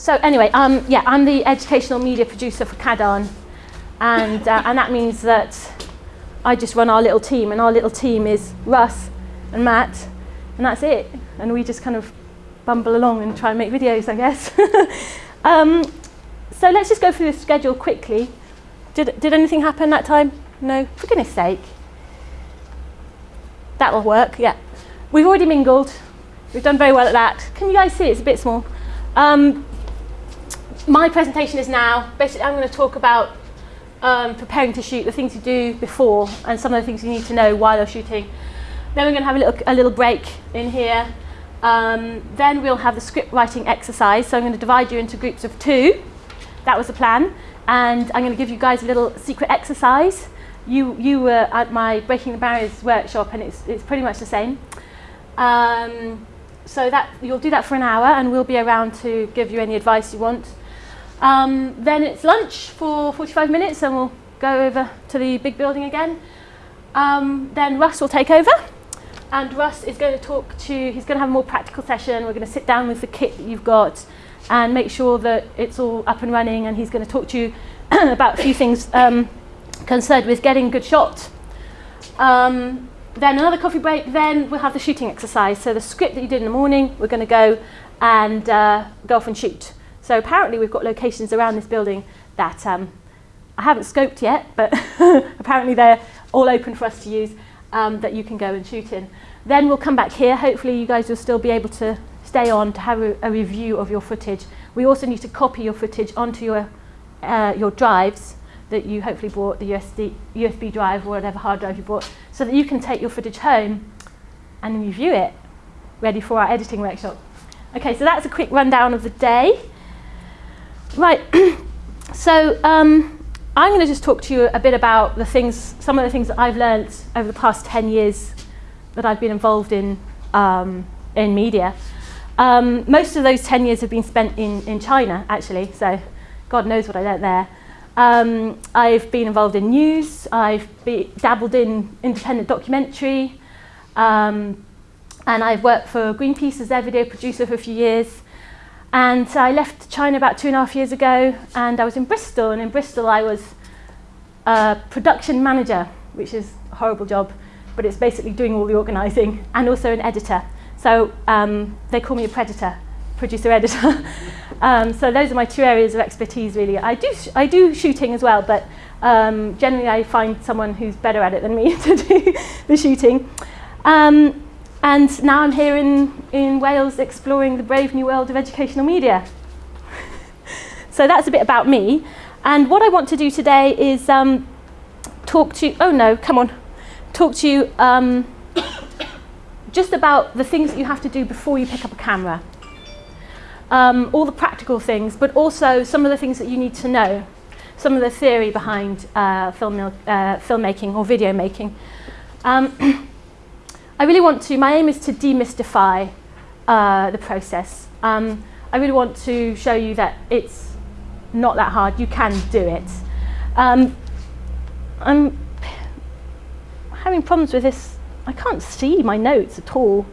so anyway, um, yeah, I'm the educational media producer for CADAN, and, uh, and that means that I just run our little team, and our little team is Russ and Matt, and that's it. And we just kind of bumble along and try and make videos, I guess. um, so let's just go through the schedule quickly. Did, did anything happen that time? No? For goodness sake. That'll work, yeah. We've already mingled. We've done very well at that. Can you guys see? It's a bit small. Um, my presentation is now, basically I'm going to talk about um, preparing to shoot, the things you do before, and some of the things you need to know while you're shooting. Then we're going to have a little, a little break in here. Um, then we'll have the script writing exercise. So I'm going to divide you into groups of two. That was the plan. And I'm going to give you guys a little secret exercise. You, you were at my Breaking the Barriers workshop, and it's, it's pretty much the same. Um, so that you'll do that for an hour, and we'll be around to give you any advice you want. Um, then it's lunch for 45 minutes and we'll go over to the big building again. Um, then Russ will take over and Russ is going to talk to, he's going to have a more practical session. We're going to sit down with the kit that you've got and make sure that it's all up and running and he's going to talk to you about a few things um, concerned with getting good shot. Um, then another coffee break, then we'll have the shooting exercise. So the script that you did in the morning, we're going to go and uh, go off and shoot. So apparently we've got locations around this building that um, I haven't scoped yet, but apparently they're all open for us to use um, that you can go and shoot in. Then we'll come back here. Hopefully you guys will still be able to stay on to have a, a review of your footage. We also need to copy your footage onto your, uh, your drives that you hopefully bought, the USD, USB drive or whatever hard drive you bought, so that you can take your footage home and review it, ready for our editing workshop. Okay, so that's a quick rundown of the day. Right, so um, I'm going to just talk to you a bit about the things, some of the things that I've learned over the past 10 years that I've been involved in, um, in media. Um, most of those 10 years have been spent in, in China, actually, so God knows what I learnt there. Um, I've been involved in news, I've be, dabbled in independent documentary, um, and I've worked for Greenpeace as their video producer for a few years. And so I left China about two and a half years ago and I was in Bristol and in Bristol I was a production manager, which is a horrible job, but it's basically doing all the organising and also an editor. So um, they call me a predator, producer editor. um, so those are my two areas of expertise really. I do, I do shooting as well, but um, generally I find someone who's better at it than me to do the shooting. Um, and now I'm here in, in Wales exploring the brave new world of educational media. so that's a bit about me. And what I want to do today is um, talk to you, oh no, come on, talk to you um, just about the things that you have to do before you pick up a camera. Um, all the practical things, but also some of the things that you need to know, some of the theory behind uh, film, uh, filmmaking or video making. Um, I really want to, my aim is to demystify uh, the process. Um, I really want to show you that it's not that hard, you can do it. Um, I'm having problems with this, I can't see my notes at all.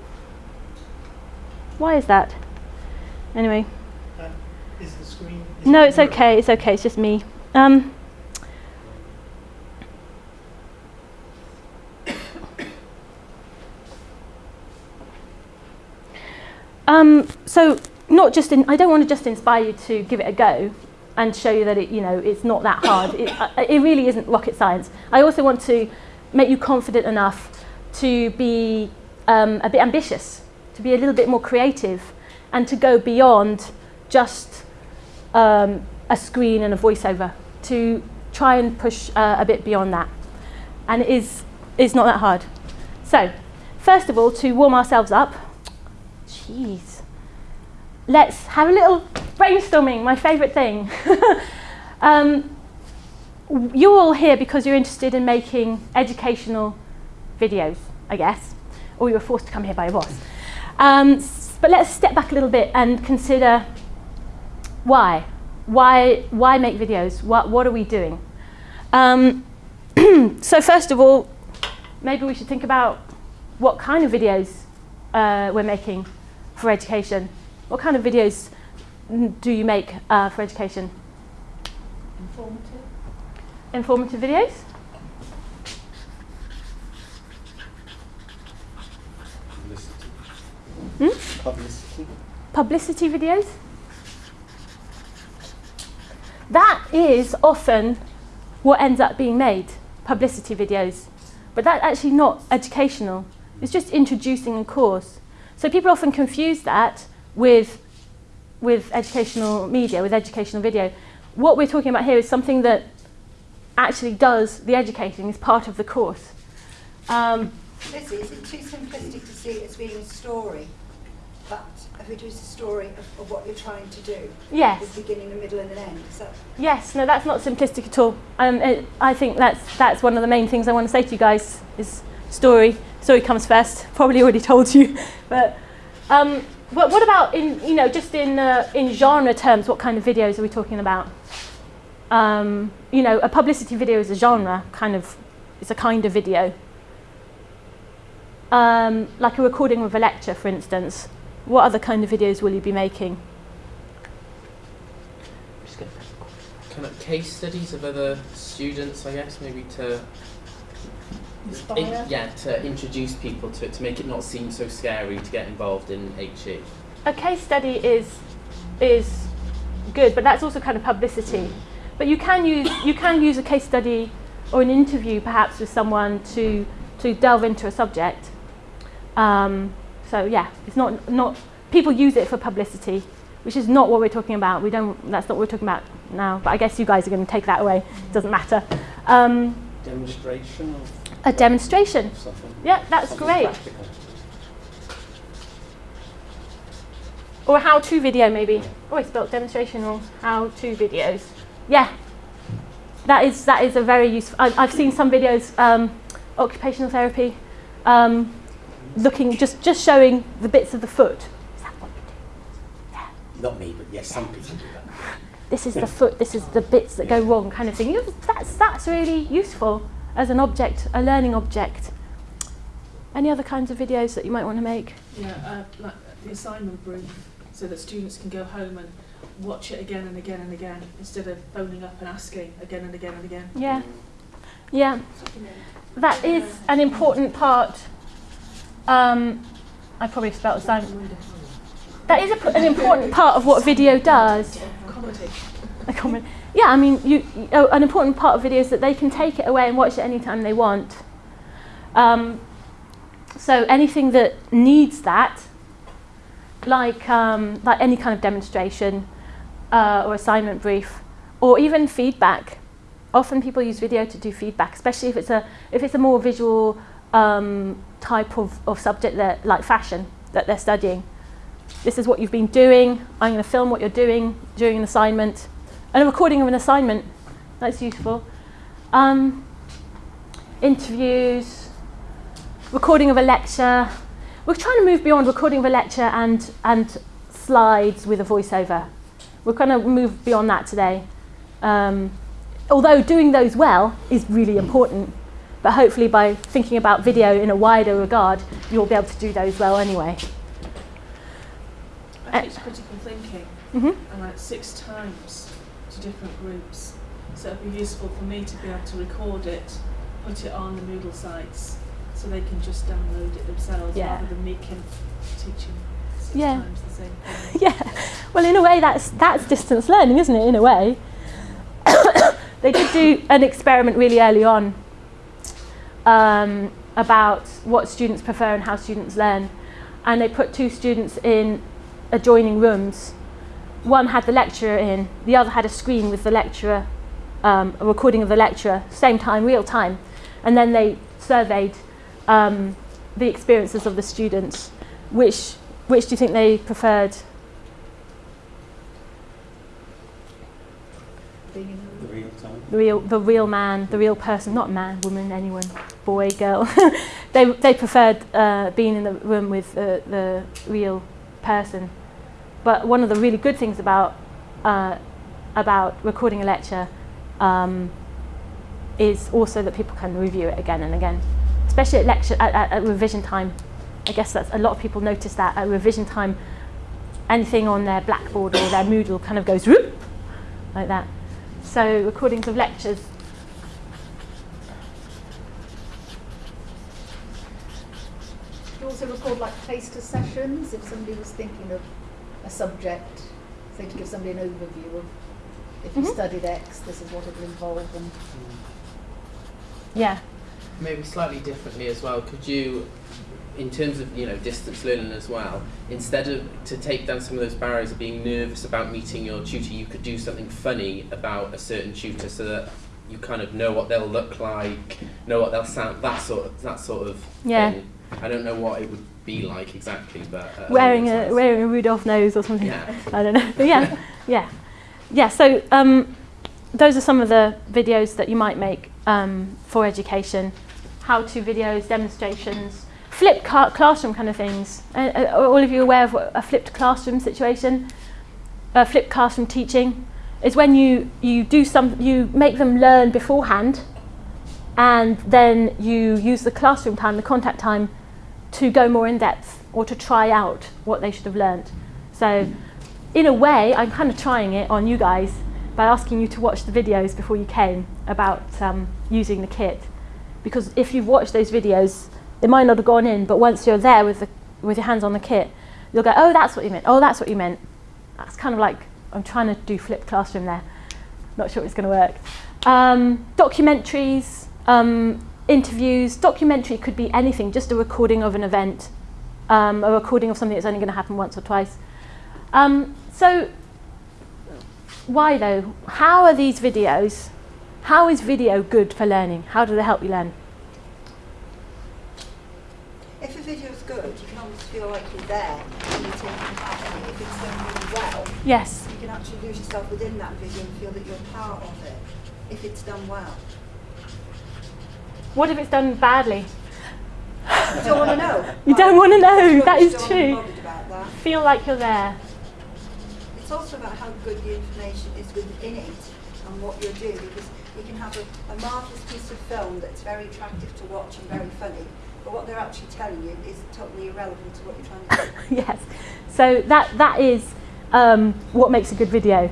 Why is that? Anyway. Uh, is the screen? Is no, it's okay, it's okay, it's just me. Um, Um, so not just in, I don't want to just inspire you to give it a go and show you that it, you know, it's not that hard. it, uh, it really isn't rocket science. I also want to make you confident enough to be um, a bit ambitious, to be a little bit more creative and to go beyond just um, a screen and a voiceover, to try and push uh, a bit beyond that. And it is, it's not that hard. So, first of all, to warm ourselves up, Jeez. Let's have a little brainstorming, my favourite thing. um, you're all here because you're interested in making educational videos, I guess, or you were forced to come here by your boss. Um, but let's step back a little bit and consider why. Why, why make videos? What, what are we doing? Um, so first of all, maybe we should think about what kind of videos uh, we're making for education? What kind of videos do you make uh, for education? Informative. Informative videos? Publicity. Hmm? Publicity. Publicity videos? That is often what ends up being made, publicity videos. But that's actually not educational. It's just introducing a course. So people often confuse that with, with educational media, with educational video. What we're talking about here is something that actually does the educating, is part of the course. Um, Lizzie, is it too simplistic to see it as being a story? But if it was a story of, of what you're trying to do? yes. With beginning, a middle and an end? Is that Yes, no, that's not simplistic at all. Um, it, I think that's that's one of the main things I want to say to you guys is story. Story comes first. Probably already told you, but um, but what about in you know just in uh, in genre terms? What kind of videos are we talking about? Um, you know, a publicity video is a genre kind of. It's a kind of video. Um, like a recording of a lecture, for instance. What other kind of videos will you be making? kind of case studies of other students, I guess, maybe to inspire? yeah to introduce people to it to make it not seem so scary to get involved in. HE. a case study is is good, but that's also kind of publicity. But you can use you can use a case study or an interview perhaps with someone to to delve into a subject. Um, so yeah, it's not not people use it for publicity, which is not what we're talking about. We don't. That's not what we're talking about now. But I guess you guys are going to take that away. It doesn't matter. Um, Demonstration of a demonstration. something. Yeah, that's great. Practical. Or a how-to video maybe. Oh, I spelled demonstration or how-to videos. Yeah, that is that is a very useful. I, I've seen some videos, um, occupational therapy, um, looking just just showing the bits of the foot. Is that what you do? Yeah. Not me, but yes, some people do that. This is the foot. This is the bits that go wrong, kind of thing. You- That's that's really useful as an object, a learning object. Any other kinds of videos that you might want to make? Yeah, uh, like the assignment brief, so that students can go home and watch it again and again and again, instead of phoning up and asking again and again and again. Yeah, yeah. That is an important part. Um, I probably spelled assignment. That is an important part of what video does. Comedy. A comment. Yeah, I mean, you, you, an important part of video is that they can take it away and watch it anytime they want. Um, so anything that needs that, like um, like any kind of demonstration uh, or assignment brief, or even feedback. Often people use video to do feedback, especially if it's a if it's a more visual um, type of, of subject that like fashion that they're studying. This is what you've been doing. I'm going to film what you're doing during an assignment. And a recording of an assignment, that's useful. Um, interviews, recording of a lecture. We're trying to move beyond recording of a lecture and, and slides with a voiceover. We're going to move beyond that today. Um, although doing those well is really important, but hopefully by thinking about video in a wider regard, you'll be able to do those well anyway. I teach critical thinking, hmm and like six times to different groups. So it'd be useful for me to be able to record it, put it on the Moodle sites, so they can just download it themselves, Yeah. rather than me can teaching six Yeah. times the same thing. yeah. Well, in a way, that's that's distance learning, isn't it? In a way, they did do an experiment really early on um, about what students prefer and how students learn, and they put two students in adjoining rooms. One had the lecturer in, the other had a screen with the lecturer, um, a recording of the lecturer, same time, real time, and then they surveyed um, the experiences of the students. Which which do you think they preferred? Being The real time. the real the real man, the real person, not man, woman, anyone, boy, girl. they they preferred uh, being in the room with the, the real person. But one of the really good things about uh, about recording a lecture um, is also that people can review it again and again, especially at lecture at, at, at revision time. I guess that's a lot of people notice that at revision time. anything on their Blackboard or their Moodle kind of goes whoop, like that. So recordings of lectures. Also record like taster sessions if somebody was thinking of a subject, say to give somebody an overview of if you Mhm. studied X, this is what it will involve and Yeah. Maybe slightly differently as well. Could you, in terms of you know distance learning as well, instead of to take down some of those barriers of being nervous about meeting your tutor, you could do something funny about a certain tutor so that you kind of know what they'll look like, know what they'll sound, that sort of that sort of Yeah. thing. I don't know what it would be like exactly, but uh, wearing a wearing a Rudolph nose or something. Yeah. I don't know. But yeah, yeah, yeah. So um, those are some of the videos that you might make um, for education, how-to videos, demonstrations, flipped ca- classroom kind of things. Uh, are all of you aware of a flipped classroom situation? Uh, flipped classroom teaching is when you you do some you make them learn beforehand, and then you use the classroom time, the contact time, to go more in depth or to try out what they should have learnt. So, in a way, I'm kind of trying it on you guys by asking you to watch the videos before you came about um, using the kit. Because if you've watched those videos, it might not have gone in, but once you're there with, the, with your hands on the kit, you'll go, oh, that's what you meant. Oh, that's what you meant. That's kind of like I'm trying to do flipped classroom there. Not sure it's going to work. Um, documentaries, um, interviews. Documentary could be anything, just a recording of an event, um, a recording of something that's only going to happen once or twice. Um, so, why though? How are these videos? How is video good for learning? How do they help you learn? If a video is good, you can almost feel like you're there and you're taking part in it. If it's done really well, Yes. you can actually lose yourself within that video and feel that you're part of it, if it's done well. What if it's done badly? You don't want to know. You don't want to know. That is don't wanna be true. that. Feel like you're there. It's also about how good the information is within it and what you're doing because you can have a, a marvellous piece of film that's very attractive to watch and very funny, but what they're actually telling you is totally irrelevant to what you're trying to do. yes. So that that is um, what makes a good video.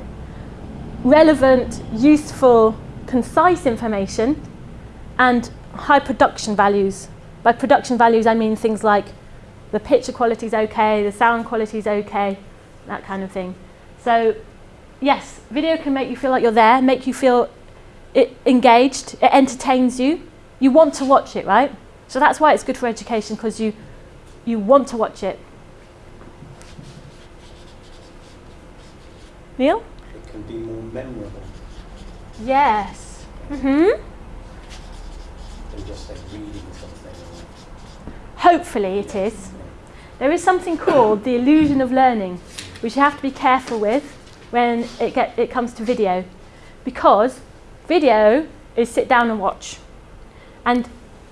Relevant, useful, concise information, and high production values. By production values, I mean things like the picture quality is okay, the sound quality is okay, that kind of thing. So, yes, video can make you feel like you're there, make you feel it engaged, it entertains you. You want to watch it, right? So that's why it's good for education because you you want to watch it. Neil? It can be more memorable Yes. Mhm. Than just say reading something. Hopefully it is. There is something called the illusion of learning, which you have to be careful with when it get it comes to video, because video is sit down and watch, and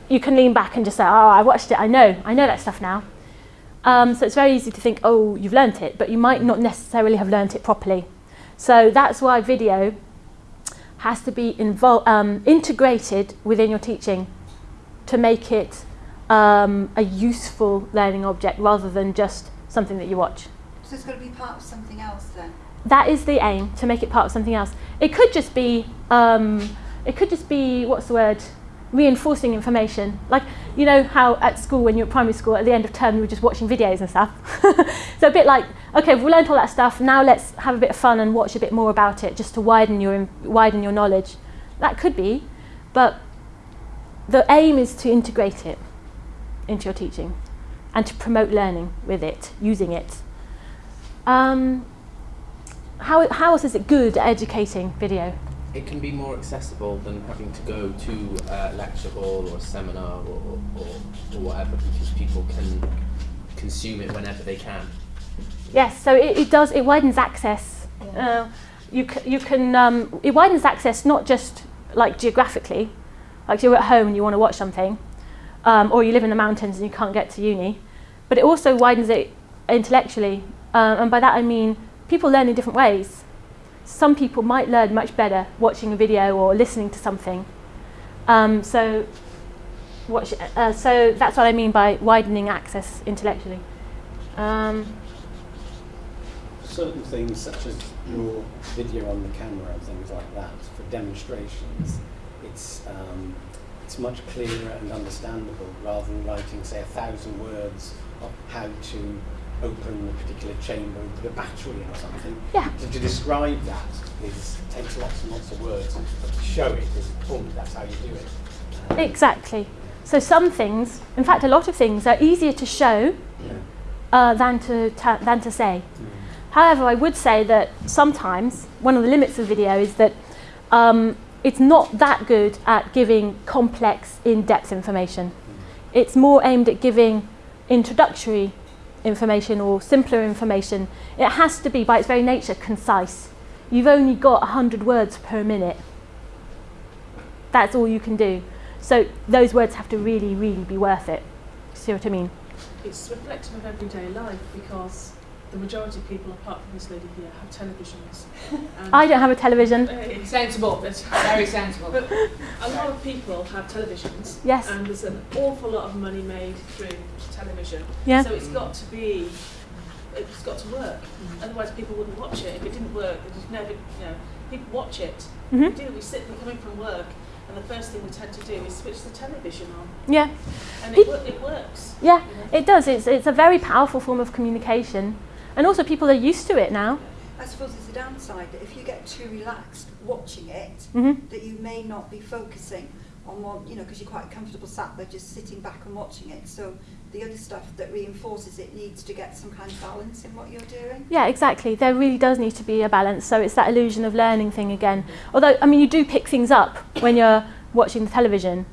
you can lean back and just say, "Oh, I watched it. I know. I know that stuff now." Um, so it's very easy to think, "Oh, you've learnt it," but you might not necessarily have learnt it properly. So that's why video has to be um, integrated within your teaching to make it um, a useful learning object rather than just something that you watch. So it's got to be part of something else then. That is the aim to make it part of something else. It could just be, um, it could just be what's the word, reinforcing information. Like you know how at school when you're at primary school at the end of term you were just watching videos and stuff. so a bit like okay we've learned all that stuff now let's have a bit of fun and watch a bit more about it just to widen your widen your knowledge. That could be, but the aim is to integrate it into your teaching and to promote learning with it, using it. Um, how, how else is it good at educating video? It can be more accessible than having to go to a lecture hall or a seminar or, or, or whatever because people can consume it whenever they can. Yes, so it, it does, it widens access. Uh, you, c- you can, um, it widens access not just like geographically, like you're at home and you want to watch something, um, or you live in the mountains and you can't get to uni, but it also widens it intellectually. Um, and by that I mean people learn in different ways. Some people might learn much better watching a video or listening to something. Um, so, watch, uh, so that's what I mean by widening access intellectually. Um, certain things such as your video on the camera and things like that for demonstrations, it's um, it's much clearer and understandable rather than writing, say, a thousand words of how to open a particular chamber and put a battery in or something. Yeah. To, to describe that is takes lots and lots of words, but to show it is boom, that's how you do it. Exactly. So some things, in fact, a lot of things are easier to show yeah. uh, than to ta- than to say. However, I would say that sometimes one of the limits of video is that um, it's not that good at giving complex, in-depth information. It's more aimed at giving introductory information or simpler information. It has to be, by its very nature, concise. You've only got 100 words per minute. That's all you can do. So those words have to really, really be worth it. See what I mean? It's reflective of everyday life because the majority of people, apart from this lady here, have televisions. And I don't have a television. Eh, Sensible, but- very sensible. But a lot of people have televisions. Yes. And there's an awful lot of money made through television. Yeah. So it's got to be, it's got to work. Mm. Otherwise people wouldn't watch it. If it didn't work, they just never, you know, people watch it. Mhm. We do, we sit, we're coming from work, and the first thing we tend to do is switch the television on. Yeah. And Peop- it, it works. Yeah, you know. it does. It's, it's a very powerful form of communication. And also, people are used to it now. I suppose it's a downside that if you get too relaxed watching it, hmm that you may not be focusing on one, you know, because you're quite comfortable sat there just sitting back and watching it. So the other stuff that reinforces it needs to get some kind of balance in what you're doing. Yeah, exactly. There really does need to be a balance. So it's that illusion of learning thing again. Although, I mean, you do pick things up when you're watching the television.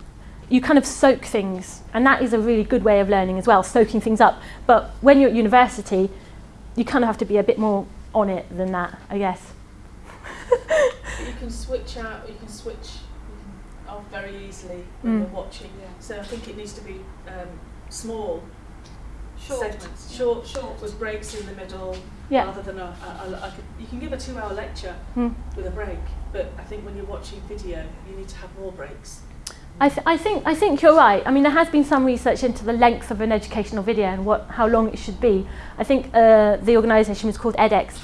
You kind of soak things, and that is a really good way of learning as well, soaking things up. But when you're at university, you kind of have to be a bit more on it than that, I guess. But you can switch out, you can switch off very easily when Mm. you're watching. So I think it needs to be um, small Short. segments, short, Short. with breaks in the middle, Yeah. rather than a, a, a, a, you can give a two-hour lecture Mm. with a break, but I think when you're watching video, you need to have more breaks. I, th- I think I think you're right. I mean, there has been some research into the length of an educational video and what how long it should be. I think uh, the organisation was called edX.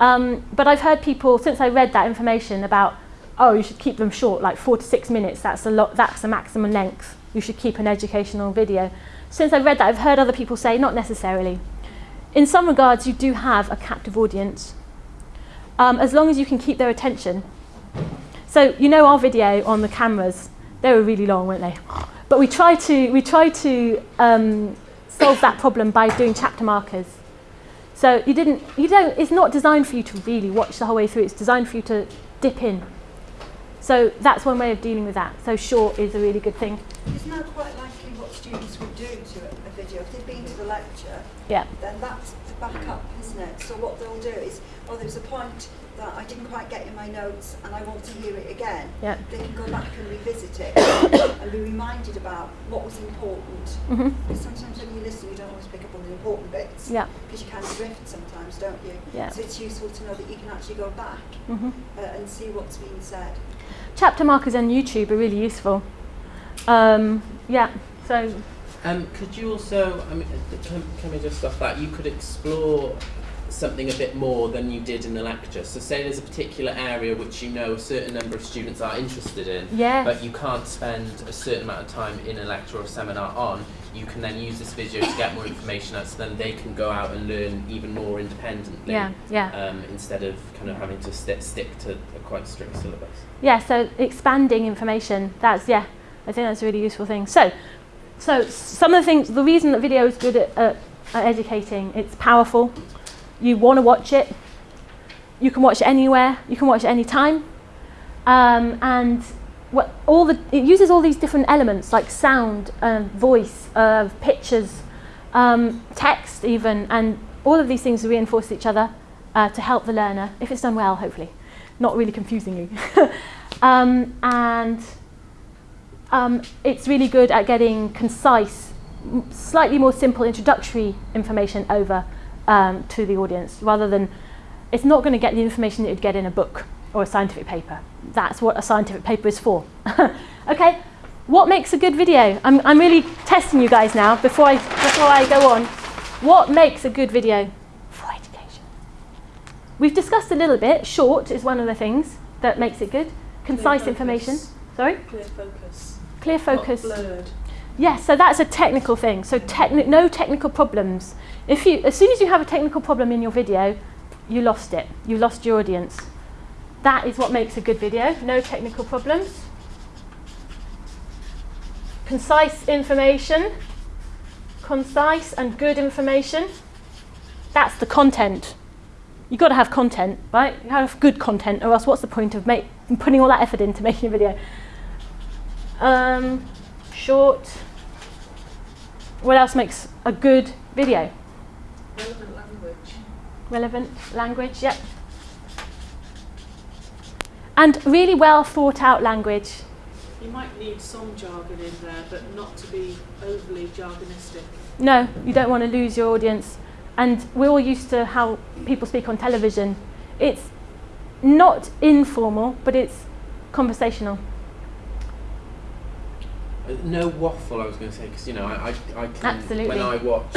Um, but I've heard people since I read that information about oh you should keep them short, like four to six minutes. That's a lot. That's the maximum length. You should keep an educational video. Since I read that, I've heard other people say not necessarily. In some regards, you do have a captive audience, um, as long as you can keep their attention. So you know our video on the cameras, they were really long, weren't they? But we tried to we tried to um, solve that problem by doing chapter markers. So you didn't you don't it's not designed for you to really watch the whole way through. It's designed for you to dip in. So that's one way of dealing with that. So short is a really good thing. Isn't that quite likely what students would do to a, video? If they've been to the lecture, Yeah. then that's the backup, isn't it? So what they'll do is, oh, there's a point that I didn't quite get in my notes and I want to hear it again. Yeah. They can go back and revisit it and be reminded about what was important. hmm Because sometimes when you listen, you don't always pick up on the important bits. Yeah. Because you kind of drift sometimes, don't you? Yeah. So it's useful to know that you can actually go back hmm uh, and see what's being said. Chapter markers on YouTube are really useful. Um, yeah. So Um, could you also, I mean, uh, can, can we just off that? You could explore something a bit more than you did in the lecture. So, say there's a particular area which you know a certain number of students are interested in, yeah. but you can't spend a certain amount of time in a lecture or a seminar on. You can then use this video to get more information out, so then they can go out and learn even more independently. yeah. Yeah. Um, instead of kind of having to st- stick to a quite strict syllabus. Yeah, so expanding information, that's, yeah, I think that's a really useful thing. So, so some of the things, the reason that video is good at, at, at educating, it's powerful. You want to watch it. You can watch it anywhere. You can watch it anytime. Um, and what, all the, it uses all these different elements like sound, uh, voice, uh, pictures, um, text even, and all of these things reinforce each other uh, to help the learner, if it's done well, hopefully not really confusing you. um, and um, it's really good at getting concise, slightly more simple introductory information over um, to the audience rather than it's not going to get the information that you'd get in a book or a scientific paper. That's what a scientific paper is for. okay, what makes a good video? I'm, I'm really testing you guys now before I, before I go on. What makes a good video for education? We've discussed a little bit. Short is one of the things that makes it good. Concise information. Sorry? Clear focus. Clear Not focus. blurred. Yes, so that's a technical thing. So techni- no technical problems. If you, as soon as you have a technical problem in your video, you lost it. You lost your audience. That is what makes a good video. No technical problems. Concise information. Concise and good information. That's the content. You've got to have content, right? You have good content, or else what's the point of make, putting all that effort into making a video? Um, short. What else makes a good video? Relevant language. Relevant language, yep. And really well thought out language. You might need some jargon in there, but not to be overly jargonistic. No, you don't want to lose your audience. And we're all used to how people speak on television. It's not informal, but it's conversational. Uh, No waffle, I was going to say, because you know, I, I, I can, Absolutely. when I watch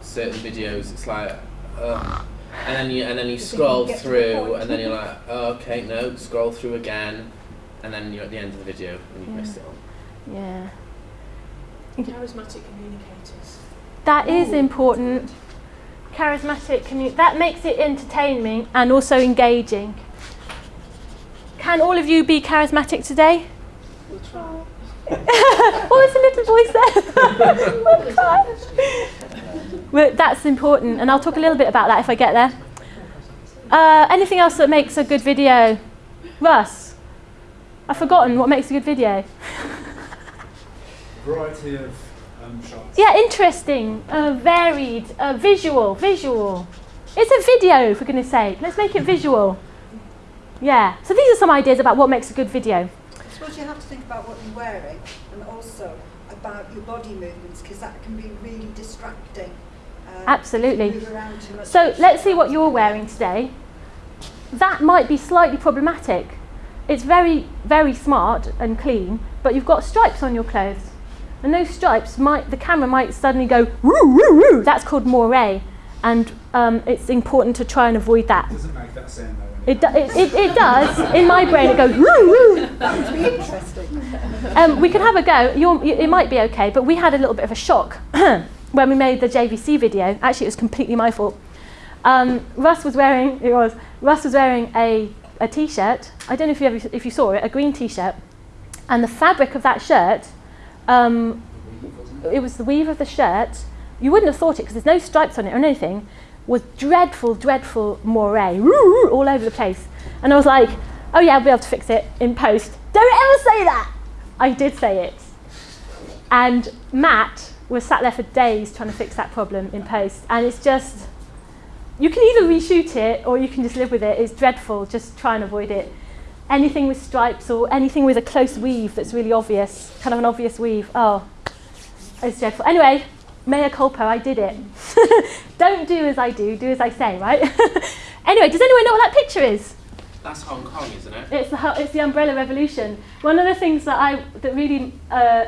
certain videos, it's like, uh, and then you and then you You think scroll you get the through, and then you're like, oh, okay, no, scroll through again, and then you're at the end of the video and you've Yeah. missed it all. Yeah. Charismatic communicators. That is Ooh. important. Charismatic commu- that makes it entertaining and also engaging. Can all of you be charismatic today? We'll try. oh, there's a little voice there. well, that's important, and I'll talk a little bit about that if I get there. Uh, anything else that makes a good video? Russ, I've forgotten what makes a good video. Variety of um, shots. Yeah, interesting, uh, varied, uh, visual, visual. It's a video, for goodness sake. Let's make it visual. Yeah. So these are some ideas about what makes a good video. I suppose you have to think about what you're wearing and also about your body movements because that can be really distracting. Uh, Absolutely. if you move around too much. So let's see what you're wearing today. That might be slightly problematic. It's very, very smart and clean, but you've got stripes on your clothes. And those stripes might, the camera might suddenly go, woo, woo, woo. That's called moire. And um, it's important to try and avoid that. Doesn't make that sound though. It, do, it, it, it does. In my brain, it goes, woo, woo. That would be interesting. Um, we can have a go. You're, you, it might be okay, but we had a little bit of a shock when we made the JVC video. Actually, it was completely my fault. Um, Russ was wearing it was Russ was wearing a, a t-shirt. I don't know if you ever, if you saw it, a green t-shirt, and the fabric of that shirt, um, it was the weave of the shirt. You wouldn't have thought it because there's no stripes on it or anything. Was dreadful, dreadful moire all over the place, and I was like, oh yeah, I'll be able to fix it in post. Don't ever say that. I did say it. And Matt was sat there for days trying to fix that problem in post. And it's just, you can either reshoot it or you can just live with it. It's dreadful. Just try and avoid it. Anything with stripes or anything with a close weave that's really obvious, kind of an obvious weave. Oh, it's dreadful. Anyway, mea culpa, I did it. Don't do as I do, do as I say, right? anyway, does anyone know what that picture is? That's Hong Kong, isn't it? It's the, it's the umbrella revolution. One of the things that I that really uh,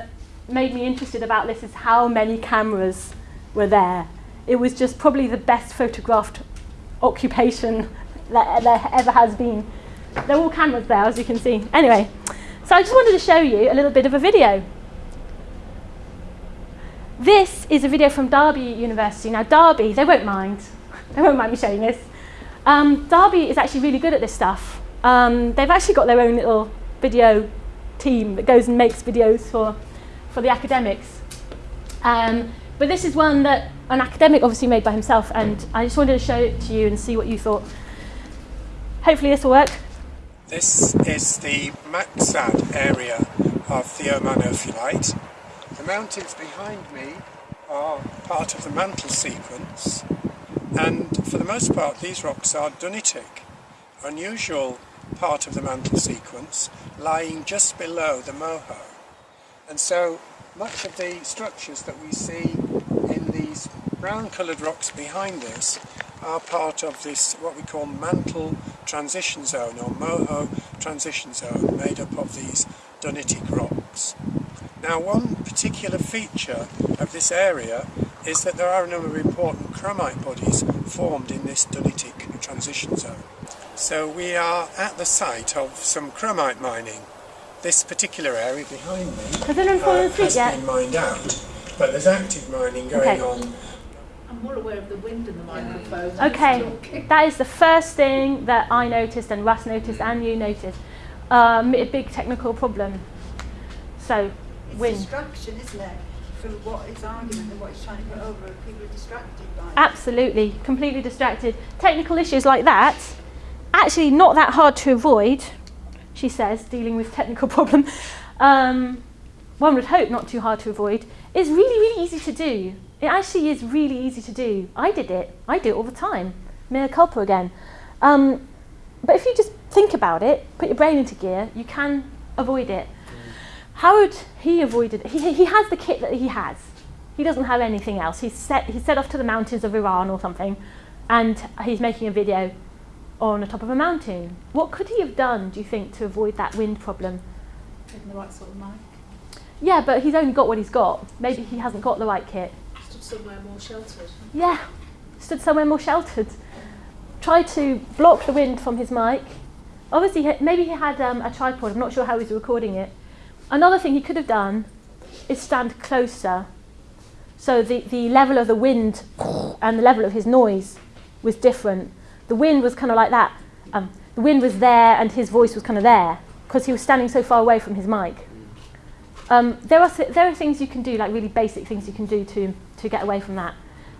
made me interested about this is how many cameras were there. It was just probably the best photographed occupation that there ever has been. There are all cameras there, as you can see. Anyway, so I just wanted to show you a little bit of a video. This is a video from Derby University. Now, Derby, they won't mind. They won't mind me showing this. Um, Derby is actually really good at this stuff. Um, they've actually got their own little video team that goes and makes videos for, for the academics. Um, but this is one that an academic obviously made by himself, and I just wanted to show it to you and see what you thought. Hopefully, this will work. This is the Maqsad area of the Oman ophiolite. The mountains behind me are part of the mantle sequence, and for the most part, these rocks are dunitic, unusual part of the mantle sequence, lying just below the moho. And so much of the structures that we see in these brown coloured rocks behind us are part of this what we call mantle transition zone or moho transition zone made up of these dunitic rocks. Now one particular feature of this area is that there are a number of important chromite bodies formed in this dunitic transition zone. So we are at the site of some chromite mining. This particular area behind me Has anyone uh, has yet? been mined out, but there's active mining going Okay. on I'm more aware of the wind in the microphone. Okay, that is the first thing that I noticed and Russ noticed and you noticed. Um, a big technical problem. So, It's wind. distraction, isn't it? From what his argument and what he's trying to put over, people are distracted by. it. Absolutely, completely distracted. Technical issues like that, actually not that hard to avoid, she says, dealing with technical problem. Um, one would hope not too hard to avoid. It's really, really easy to do. It actually is really easy to do. I did it. I do it all the time. Mea culpa again. Um, but if you just think about it, put your brain into gear, you can avoid it. How would he avoid it? He, he has the kit that he has. He doesn't have anything else. He's set, he's set off to the mountains of Iran or something, and he's making a video on the top of a mountain. What could he have done, do you think, to avoid that wind problem? Taking the right sort of mic. Yeah, but he's only got what he's got. Maybe he hasn't got the right kit. Stood somewhere more sheltered. Yeah, stood somewhere more sheltered. Tried to block the wind from his mic. Obviously, maybe he had um, a tripod. I'm not sure how he's recording it. Another thing he could have done is stand closer. So the, the level of the wind and the level of his noise was different. The wind was kind of like that. Um, the wind was there and his voice was kind of there because he was standing so far away from his mic. Um, there, are, th- there are things you can do, like really basic things you can do to, to get away from that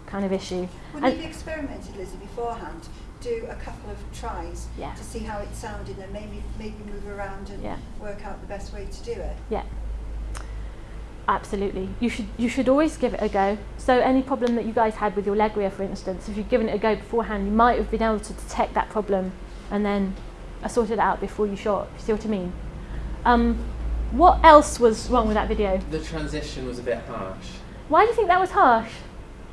kind of issue. When And- you've experimented, Lizzie, beforehand, do a couple of tries Yeah. to see how it sounded and maybe maybe move around and Yeah. work out the best way to do it. Yeah. Absolutely. You should you should always give it a go. So any problem that you guys had with your leg rear, for instance, if you'd given it a go beforehand, you might have been able to detect that problem and then uh, sort it out before you shot. You see what I mean? Um, what else was wrong with that video? The transition was a bit harsh. Why do you think that was harsh?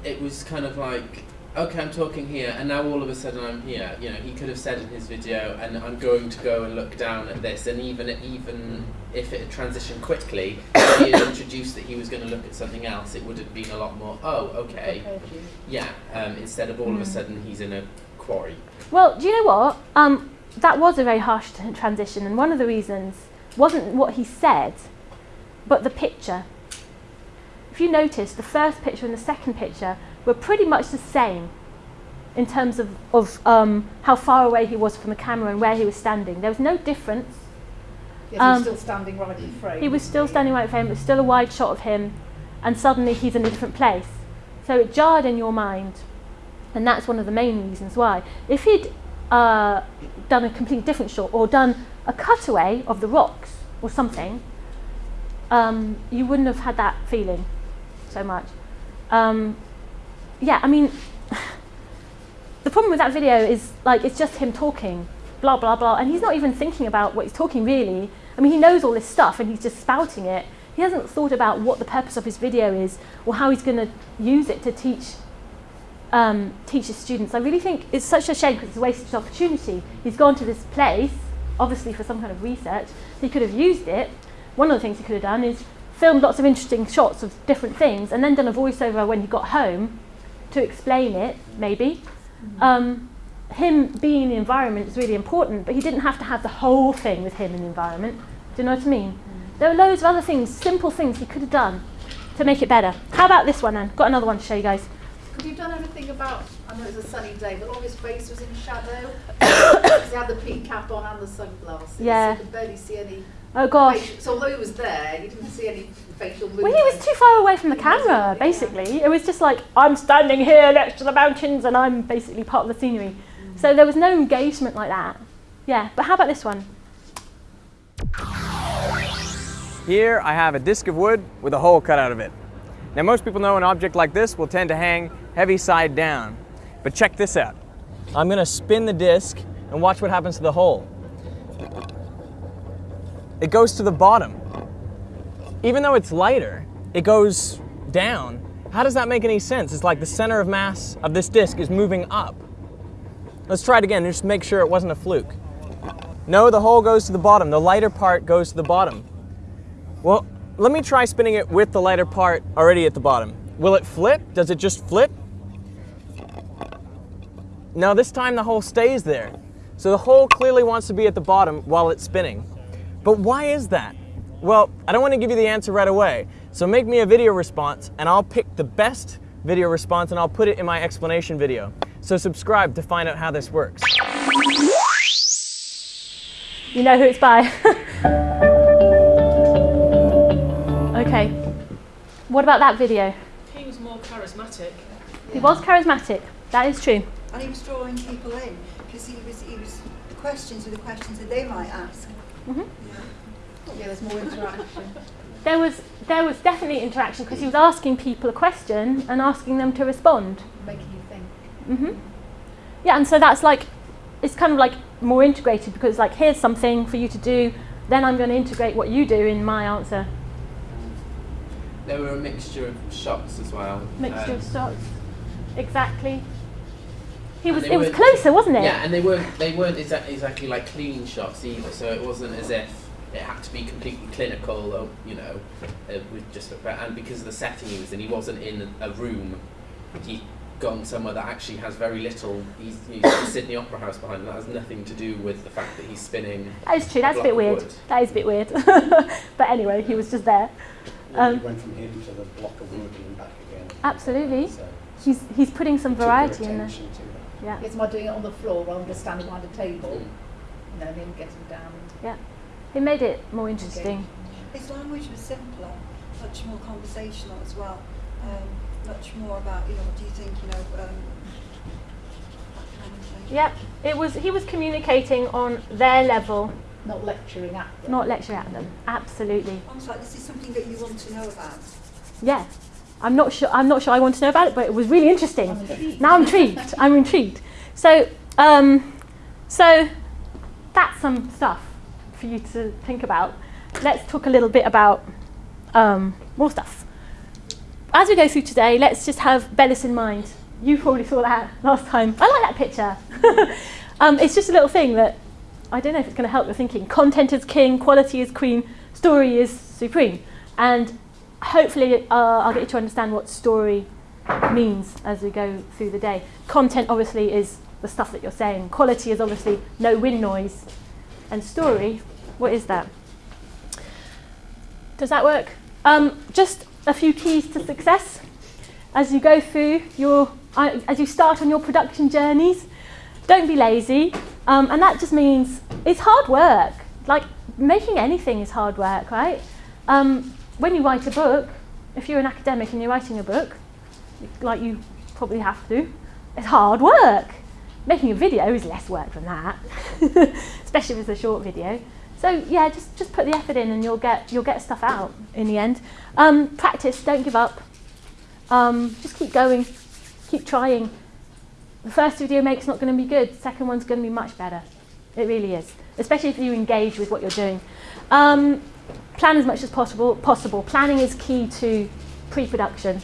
It was kind of like, okay, I'm talking here, and now all of a sudden I'm here. You know, he could have said in his video, and I'm going to go and look down at this, and even even if it had transitioned quickly, if he had introduced that he was going to look at something else, it would have been a lot more. Oh, okay, yeah. Um, instead of all of a Mm. sudden he's in a quarry. Well, do you know what? Um, that was a very harsh t- transition, and one of the reasons wasn't what he said, but the picture. If you notice, the first picture and the second picture were pretty much the same in terms of, of um, how far away he was from the camera and where he was standing. There was no difference. Yes, Um, he's still standing right in frame. He was still standing right in frame, it was still a wide shot of him, and suddenly he's in a different place. So it jarred in your mind, and that's one of the main reasons why. If he'd uh, done a completely different shot or done a cutaway of the rocks or something, um, you wouldn't have had that feeling so much. Um, yeah, I mean, the problem with that video is like it's just him talking, blah blah blah, and he's not even thinking about what he's talking really. I mean, he knows all this stuff and he's just spouting it. He hasn't thought about what the purpose of his video is or how he's going to use it to teach um, teach his students. I really think it's such a shame because it's a wasted opportunity. He's gone to this place, obviously for some kind of research. He could have used it. One of the things he could have done is filmed lots of interesting shots of different things and then done a voiceover when he got home to explain it, maybe. Um, him being in the environment is really important, but he didn't have to have the whole thing with him in the environment. Do you know what I mean? There were loads of other things, simple things he could have done to make it better. How about this one then? Got another one to show you guys. Could you have done anything about, I know it was a sunny day, but all his face was in shadow? Because he had the pink cap on and the sunglasses. Yeah. So you could barely see any Oh gosh. facial, so although he was there, you didn't see any facial movement. Well, he was too far away from the camera, basically. It was just like, I'm standing here next to the mountains and I'm basically part of the scenery. Mm. So there was no engagement like that. Yeah, but how about this one? Here I have a disc of wood with a hole cut out of it. Now most people know an object like this will tend to hang heavy side down. But check this out. I'm gonna spin the disc and watch what happens to the hole. It goes to the bottom. Even though it's lighter, it goes down. How does that make any sense? It's like the center of mass of this disc is moving up. Let's try it again, just make sure it wasn't a fluke. No, the hole goes to the bottom. The lighter part goes to the bottom. Well, let me try spinning it with the lighter part already at the bottom. Will it flip? Does it just flip? No, this time the hole stays there. So the hole clearly wants to be at the bottom while it's spinning. But why is that? Well, I don't want to give you the answer right away. So make me a video response and I'll pick the best video response and I'll put it in my explanation video. So subscribe to find out how this works. You know who it's by. okay. What about that video? He was more charismatic. He was charismatic. That is true. And he was drawing people in because he was, he was, the questions were the questions that they might ask. Mhm. Yeah, there's more interaction. There was there was definitely interaction because he was asking people a question and asking them to respond. making you think. hmm Yeah, and so that's like, it's kind of like more integrated because like here's something for you to do, then I'm going to integrate what you do in my answer. There were a mixture of shots as well. Mixture Um, of shots. Exactly. He was. It was closer, wasn't it? Yeah, and they weren't they weren't exa- exactly like clean shots either. So it wasn't as if it had to be completely clinical, or you know, uh, with just but and because of the setting he was in, he wasn't in a room. He'd gone somewhere that actually has very little. He's, he's at the Sydney Opera House behind him. That has nothing to do with the fact that he's spinning. That is true. That's a block bit weird. wood. That is a bit weird. but anyway, he was just there. Yeah, Um, he went from him to the block of wood and back again. Absolutely. So He's he's putting some variety in there. Attention to that. Yeah. It's my doing it on the floor rather than just standing behind a table. Mm. You know, and him getting down. Yeah. It made it more interesting. His language was simpler, much more conversational as well. Um, much more about, you know, what do you think, you know, um, that kind of thing. Yep. It was. He was communicating on their level, Not lecturing at them. not lecturing at them. Absolutely. Almost like this is something that you want to know about. Yeah. I'm not sure. I'm not sure I want to know about it, but it was really interesting. I'm. Now I'm intrigued. I'm intrigued. So, um, so that's some stuff for you to think about. Let's talk a little bit about um, more stuff. As we go through today, let's just have Bellis in mind. You probably saw that last time. I like that picture. um, it's just a little thing that I don't know if it's going to help your thinking. Content is king, quality is queen, story is supreme. And hopefully uh, I'll get you to understand what story means as we go through the day. Content obviously is the stuff that you're saying. Quality is obviously no wind noise. And story, what is that? Does that work? Um, just a few keys to success as you go through your, uh, as you start on your production journeys. Don't be lazy. Um, and that just means it's hard work. Like making anything is hard work, right? Um, when you write a book, if you're an academic and you're writing a book, like you probably have to, it's hard work. Making a video is less work than that, especially if it's a short video. So yeah, just just put the effort in, and you'll get you'll get stuff out in the end. Um, practice, don't give up. Um, just keep going, keep trying. The first video make's not going to be good. The second one's going to be much better. It really is, especially if you engage with what you're doing. Um, plan as much as possible. Possible. Planning is key to pre-production,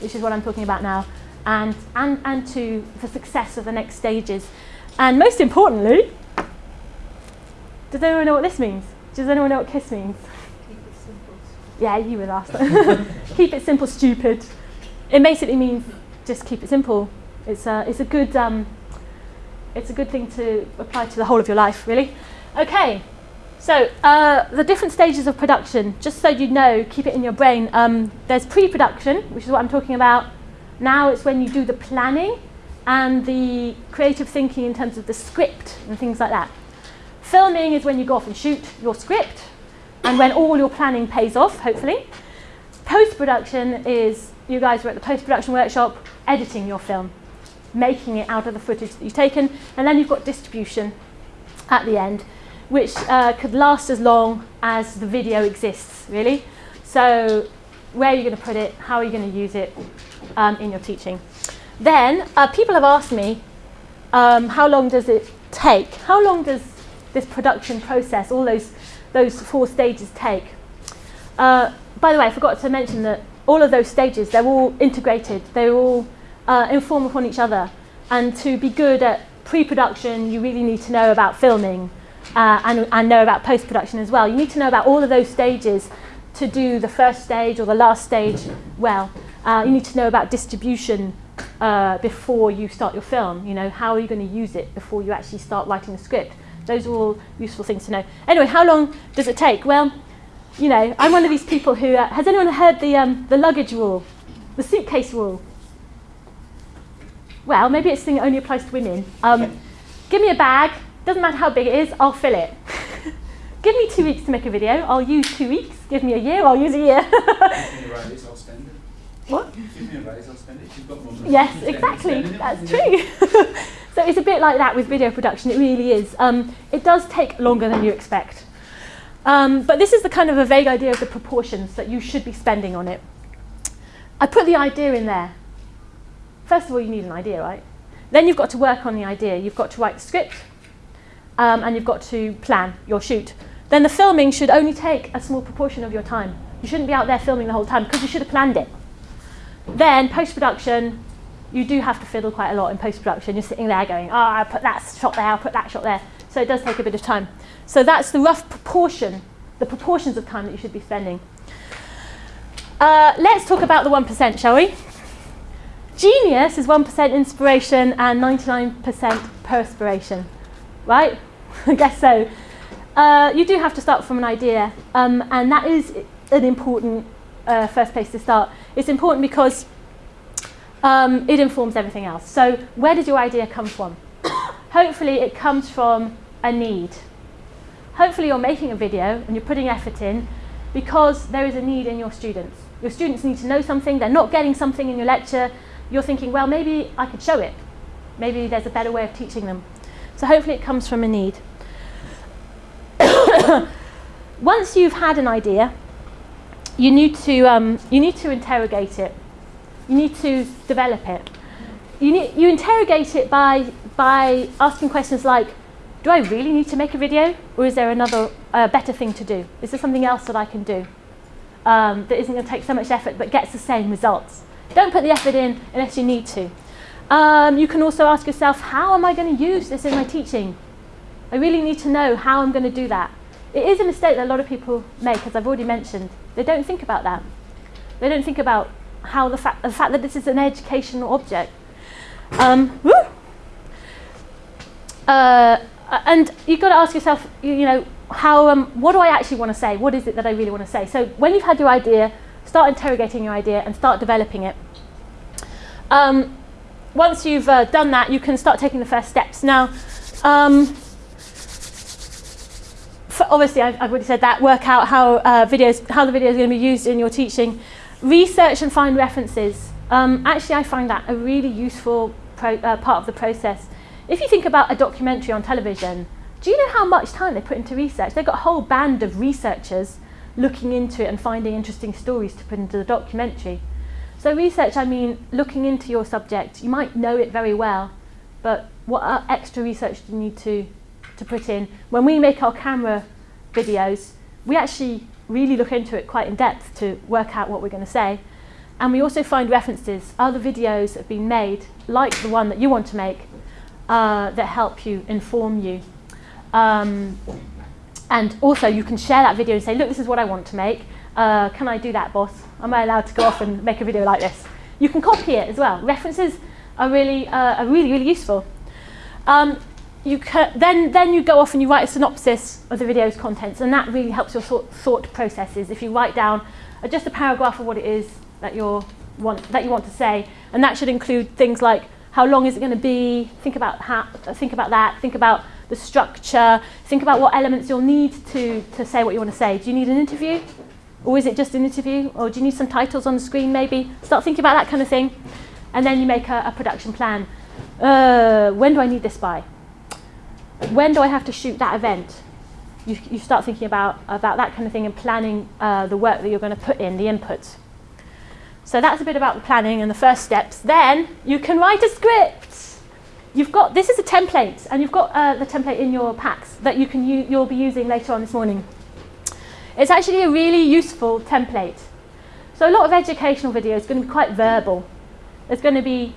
which is what I'm talking about now, and and and to the success of the next stages. And most importantly, does anyone know what this means? Does anyone know what KISS means? Keep it simple. Yeah, you were last. keep it simple, stupid. It basically means just keep it simple. It's a, it's a good, um, it's a good thing to apply to the whole of your life, really. Okay, so uh, the different stages of production, just so you know, keep it in your brain. Um, there's pre-production, which is what I'm talking about. Now it's when you do the planning and the creative thinking in terms of the script and things like that. Filming is when you go off and shoot your script and when all your planning pays off, hopefully. Post production is you guys were at the post production workshop editing your film, making it out of the footage that you've taken, and then you've got distribution at the end, which uh, could last as long as the video exists, really. So, where are you going to put it? How are you going to use it um, in your teaching? Then, uh, people have asked me, um, how long does it take? How long does this production process, all those, those four stages take? Uh, by the way, I forgot to mention that all of those stages, they're all integrated. They're all uh, inform upon each other. And to be good at pre-production, you really need to know about filming uh, and, and know about post-production as well. You need to know about all of those stages to do the first stage or the last stage well. Uh, you need to know about distribution uh, before you start your film. You know, how are you going to use it before you actually start writing the script? Those are all useful things to know. Anyway, how long does it take? Well, you know, I'm one of these people who, uh, has anyone heard the, um, the luggage rule? The suitcase rule? Well, maybe it's thing that only applies to women. Um, give me a bag, doesn't matter how big it is, I'll fill it. give me two weeks to make a video, I'll use two weeks. Give me a year, I'll use a year. Give me a raise, I'll. What? Give me a raise, I'll spend it. If you've got more money, Yes, exactly. That's true. so it's a bit like that with video production. It really is. Um, it does take longer than you expect. Um, but this is the kind of a vague idea of the proportions that you should be spending on it. I put the idea in there. First of all, you need an idea, right? Then you've got to work on the idea. You've got to write the script, um, and you've got to plan your shoot. Then the filming should only take a small proportion of your time. You shouldn't be out there filming the whole time because you should have planned it. Then post-production, you do have to fiddle quite a lot in post-production. You're sitting there going, oh, I'll put that shot there, I'll put that shot there. So it does take a bit of time. So that's the rough proportion, the proportions of time that you should be spending. Uh, let's talk about the 1%, shall we? Genius is 1% inspiration and 99% perspiration, right? I guess so. Uh, you do have to start from an idea, um, and that is an important uh, first place to start. It's important because um, it informs everything else. So where does your idea come from? Hopefully it comes from a need. Hopefully you're making a video and you're putting effort in because there is a need in your students. Your students need to know something, they're not getting something in your lecture, you're thinking, well, maybe I could show it. Maybe there's a better way of teaching them. So hopefully it comes from a need. Once you've had an idea, you need to, um, you need to interrogate it. You need to develop it. You, need, you interrogate it by, by asking questions like, do I really need to make a video? Or is there another uh, better thing to do? Is there something else that I can do um, that isn't going to take so much effort but gets the same results? Don't put the effort in unless you need to. Um, you can also ask yourself, how am I going to use this in my teaching? I really need to know how I'm going to do that. It is a mistake that a lot of people make, as I've already mentioned. They don't think about that. They don't think about how the fact, the fact that this is an educational object. Um! Uh, and you've got to ask yourself, you, you know, how, um, what do I actually want to say? What is it that I really want to say? So when you've had your idea, start interrogating your idea and start developing it. Um, once you've uh, done that, you can start taking the first steps. Now, um, obviously, I've, I've, already said that. Work out how uh, videos, how the video is going to be used in your teaching. Research and find references. Um, actually, I find that a really useful uh, part of the process. If you think about a documentary on television, do you know how much time they put into research? They've got a whole band of researchers looking into it and finding interesting stories to put into the documentary. So research, I mean, looking into your subject. You might know it very well, but what extra research do you need to, to put in? When we make our camera videos, we actually really look into it quite in depth to work out what we're going to say. And we also find references, other videos that have been made, like the one that you want to make, uh, that help you, inform you. Um, and also you can share that video and say, look, this is what I want to make. Uh, can I do that, boss? Am I allowed to go off and make a video like this? You can copy it as well. References are really, uh, are really, really useful. Um, you then, then you go off and you write a synopsis of the video's contents, and that really helps your thought, thought processes. If you write down uh, just a paragraph of what it is that, you're want, that you want to say, and that should include things like how long is it going to be, think about, how, think about that, think about the structure, think about what elements you'll need to, to say what you want to say. Do you need an interview? Or is it just an interview? Or do you need some titles on the screen maybe? Start thinking about that kind of thing. And then you make a, a production plan. Uh, when do I need this by? When do I have to shoot that event? You, you start thinking about, about that kind of thing and planning uh, the work that you're going to put in, the inputs. So that's a bit about the planning and the first steps. Then you can write a script. You've got, this is a template, and you've got uh, the template in your packs that you can you'll be using later on this morning. It's actually a really useful template. So a lot of educational videos is going to be quite verbal. There's going to be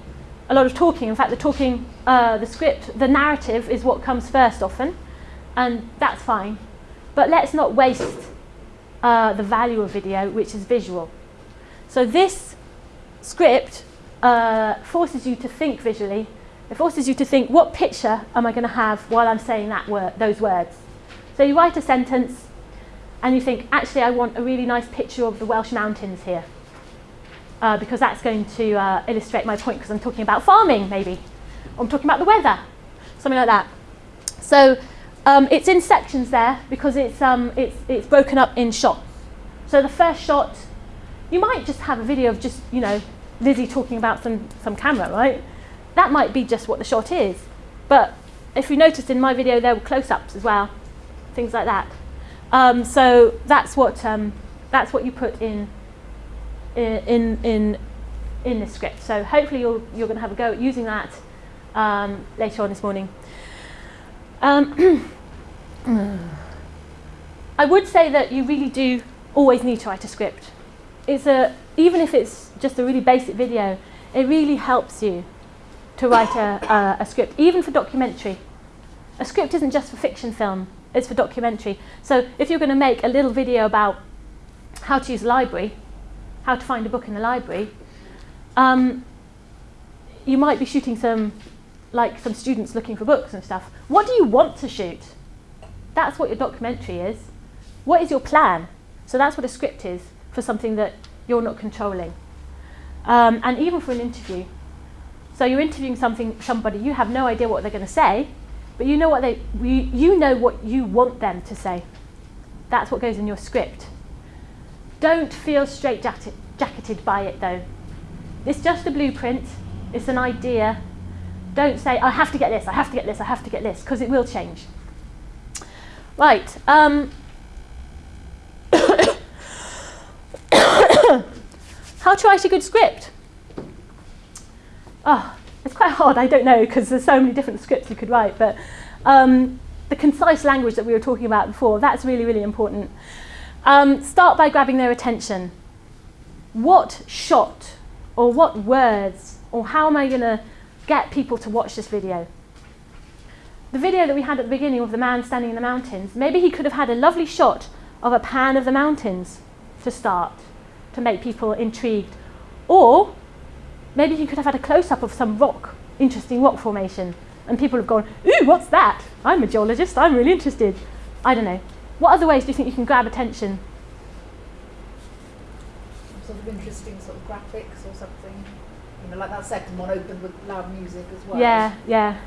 a lot of talking. In fact, the talking, uh, the script, the narrative is what comes first often, and that's fine. But let's not waste uh, the value of video, which is visual. So this script uh, forces you to think visually. It forces you to think, what picture am I going to have while I'm saying that word, those words? So you write a sentence and you think, actually, I want a really nice picture of the Welsh mountains here. Uh, because that's going to uh, illustrate my point because I'm talking about farming, maybe. I'm talking about the weather, something like that. So um, it's in sections there because it's, um, it's, it's broken up in shots. So the first shot, you might just have a video of just, you know, Lizzie talking about some, some camera, right? That might be just what the shot is. But if you noticed in my video, there were close-ups as well, things like that. Um, so that's what, um, that's what you put in, in, in, in the script. So hopefully you're, you're going to have a go at using that um, later on this morning. Um, I would say that you really do always need to write a script. It's a, even if it's just a really basic video, it really helps you to write a, a, a script, even for documentary. A script isn't just for fiction film, it's for documentary. So if you're going to make a little video about how to use a library, how to find a book in the library, um, you might be shooting some, like some students looking for books and stuff. What do you want to shoot? That's what your documentary is. What is your plan? So that's what a script is for something that you're not controlling. Um, and even for an interview. So you're interviewing something, somebody, you have no idea what they're going to say, but you know what they, you, you know what you want them to say. That's what goes in your script. Don't feel straight-jacketed by it though. It's just a blueprint, it's an idea. Don't say, I have to get this, I have to get this, I have to get this, because it will change. Right. Um, how to write a good script? Oh, quite hard, I don't know, because there's so many different scripts you could write, but um, the concise language that we were talking about before, that's really, really important. Um, start by grabbing their attention. What shot or what words or how am I going to get people to watch this video? The video that we had at the beginning of the man standing in the mountains, maybe he could have had a lovely shot of a pan of the mountains to start, to make people intrigued. Or maybe he could have had a close-up of some rock, interesting rock formation, and people have gone, ooh, what's that? I'm a geologist, I'm really interested. I don't know. What other ways do you think you can grab attention? Some sort of interesting sort of graphics or something. You know, like that second one opened with loud music as well. Yeah, yeah.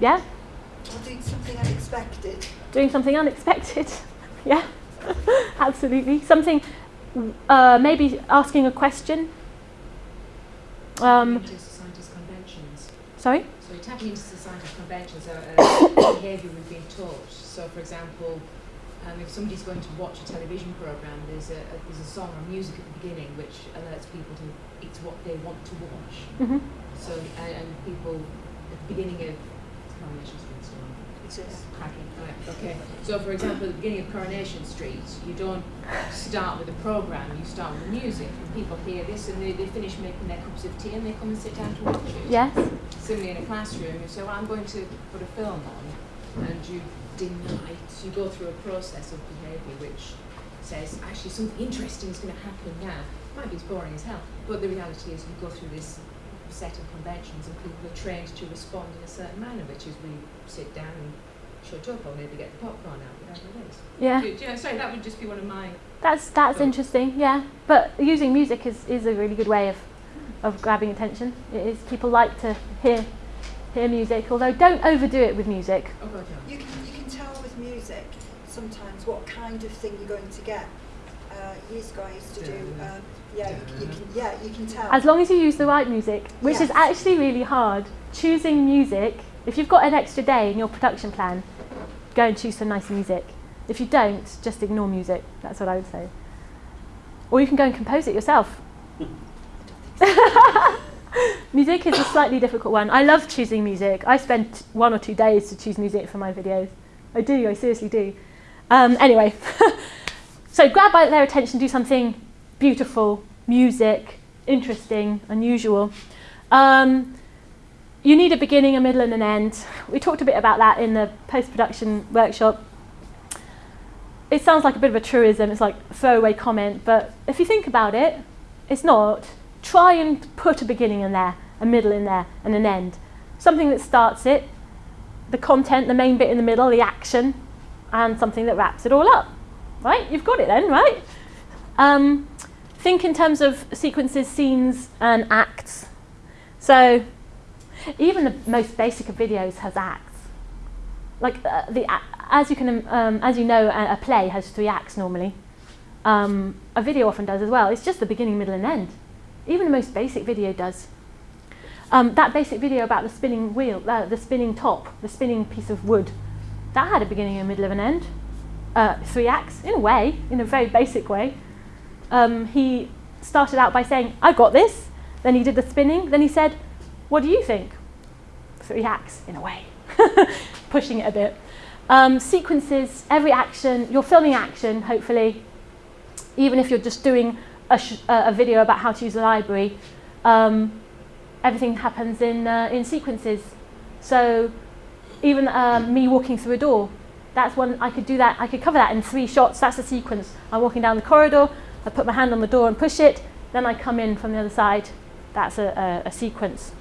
Yeah? Or doing something unexpected. Doing something unexpected. yeah, absolutely. Something, uh, maybe asking a question. Um, into society's conventions. sorry? So tapping into society's conventions, uh, behaviour we've been taught. So, for example, um, if somebody's going to watch a television program, there's a, a there's a song or music at the beginning which alerts people to it's what they want to watch. hmm So, uh, and people at the beginning of Coronation so It is. cracking. Right, okay. So, for example, at the beginning of Coronation Street, you don't start with a program, you start with the music, and people hear this and they, they finish making their cups of tea and they come and sit down to watch it. Yes? Similarly, in a classroom, you say, well, I'm going to put a film on, and you deny it. You go through a process of behaviour which says, actually, something interesting is going to happen now. It Might be as boring as hell, but the reality is you go through this set of conventions and people are trained to respond in a certain manner, which is we sit down and shut up or maybe get the popcorn out, whatever it is. Yeah. Do, do you know, sorry, that would just be one of my... That's that's Cool. interesting, yeah. But using music is, is a really good way of, of grabbing attention. It is people like to hear hear music, although don't overdo it with music. Oh, God, yeah. You can, you can tell with music sometimes what kind of thing you're going to get. Uh, years ago I used to do, um, yeah, you, you can, yeah, you can tell. As long as you use the right music, which is actually really hard. Choosing music, if you've got an extra day in your production plan, go and choose some nice music. If you don't, just ignore music. That's what I would say. Or you can go and compose it yourself. music is a slightly difficult one. I love choosing music. I spend one or two days to choose music for my videos. I do, I seriously do. Um, anyway, so grab by their attention, do something beautiful, music, interesting, unusual. Um, you need a beginning, a middle, and an end. We talked a bit about that in the post-production workshop. It sounds like a bit of a truism, it's like a throwaway comment, but if you think about it, it's not. try and put a beginning in there, a middle in there, and an end. Something that starts it, the content, the main bit in the middle, the action, and something that wraps it all up. Right? You've got it then, right? Um, think in terms of sequences, scenes, and acts. So even the most basic of videos has acts. Like uh, the, as you can, um, as you know, a, a, play has three acts normally. Um, a video often does as well. It's just the beginning, middle, and end. Even the most basic video does. Um, that basic video about the spinning wheel, uh, the spinning top, the spinning piece of wood, that had a beginning, a middle, and an end. Uh, three acts, in a way, in a very basic way. Um, he started out by saying, I got this. Then he did the spinning. Then he said, what do you think? Three acts, in a way, pushing it a bit. Um, sequences, every action, you're filming action, hopefully, even if you're just doing a, a video about how to use the library, um, everything happens in, uh, in sequences. So even um, me walking through a door, that's one, I could do that, I could cover that in three shots, that's a sequence. I'm walking down the corridor, I put my hand on the door and push it, then I come in from the other side, that's a, a, a sequence.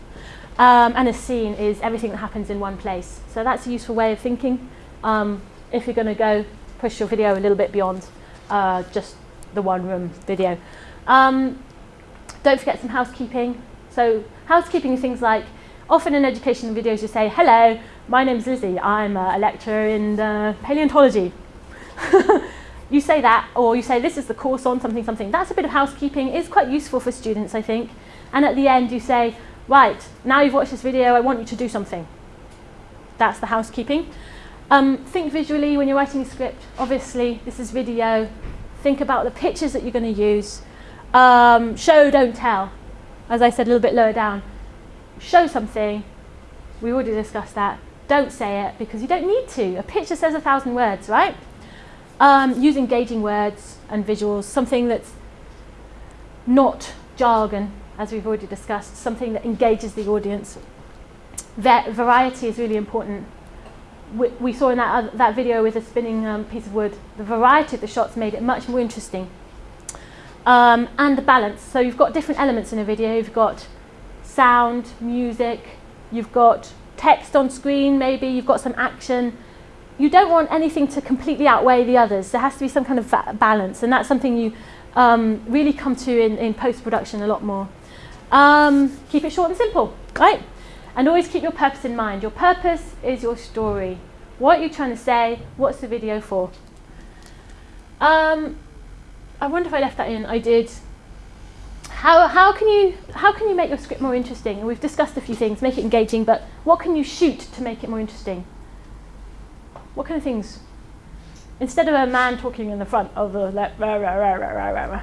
Um, and a scene is everything that happens in one place. So that's a useful way of thinking um, if you're going to go push your video a little bit beyond uh, just the one room video. Um, don't forget some housekeeping. So housekeeping is things like, often in education videos you say, hello, my name's Lizzie, I'm a lecturer in uh, paleontology. you say that, or you say this is the course on something, something. That's a bit of housekeeping. It's quite useful for students, I think. And at the end you say, right, now you've watched this video, I want you to do something. That's the housekeeping. Um, think visually when you're writing a script. Obviously, this is video. Think about the pictures that you're going to use. Um, show, don't tell. As I said a little bit lower down. Show something. We already discussed that. Don't say it because you don't need to. A picture says a thousand words, right? Um, use engaging words and visuals, something that's not jargon, as we've already discussed, something that engages the audience. Va variety is really important. We, we saw in that, uh, that video with a spinning um, piece of wood, the variety of the shots made it much more interesting. Um, and the balance. So you've got different elements in a video. You've got sound, music, you've got text on screen maybe, you've got some action. You don't want anything to completely outweigh the others. There has to be some kind of balance and that's something you um, really come to in, in post-production a lot more. Um, keep it short and simple, right? And always keep your purpose in mind. Your purpose is your story. What are you trying to say? What's the video for? Um, I wonder if I left that in. I did. How, how, can you, how can you make your script more interesting? And we've discussed a few things, make it engaging, but what can you shoot to make it more interesting? What kind of things? Instead of a man talking in the front of the like, rah, rah, rah, rah, rah, rah.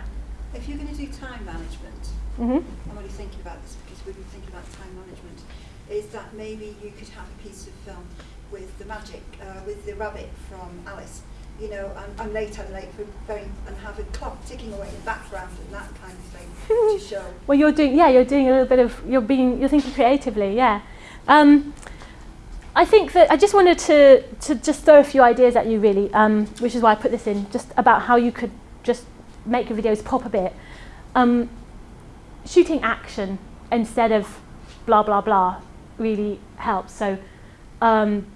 If you're going to do time management, mm -hmm I'm only thinking about this because we've been thinking about time management, is that maybe you could have a piece of film with the magic, uh, with the rabbit from Alice. You know, I'm, I'm late, I'm late for very, and have a clock ticking away in the background and that kind of thing to show. Well, you're doing, yeah, you're doing a little bit of, you're being, you're thinking creatively, yeah. Um, I think that I just wanted to, to just throw a few ideas at you really, um, which is why I put this in, just about how you could just make your videos pop a bit. Um, shooting action instead of blah, blah, blah really helps. So um,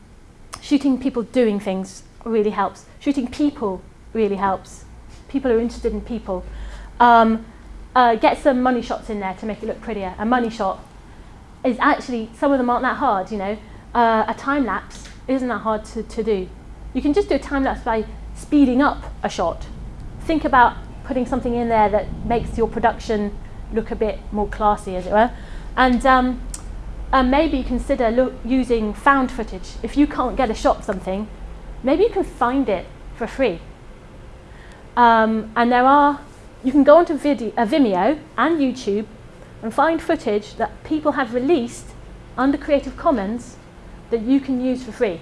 shooting people doing things really helps. Shooting people really helps. People are interested in people. Um, uh, get some money shots in there to make it look prettier. A money shot is actually, some of them aren't that hard, you know. Uh, a time lapse isn't that hard to, to do. You can just do a time lapse by speeding up a shot. Think about putting something in there that makes your production look a bit more classy, as it were. And um, uh, maybe consider look, using found footage. If you can't get a shot of something, maybe you can find it for free. Um, and there are, you can go onto video, uh, Vimeo and YouTube and find footage that people have released under Creative Commons that you can use for free.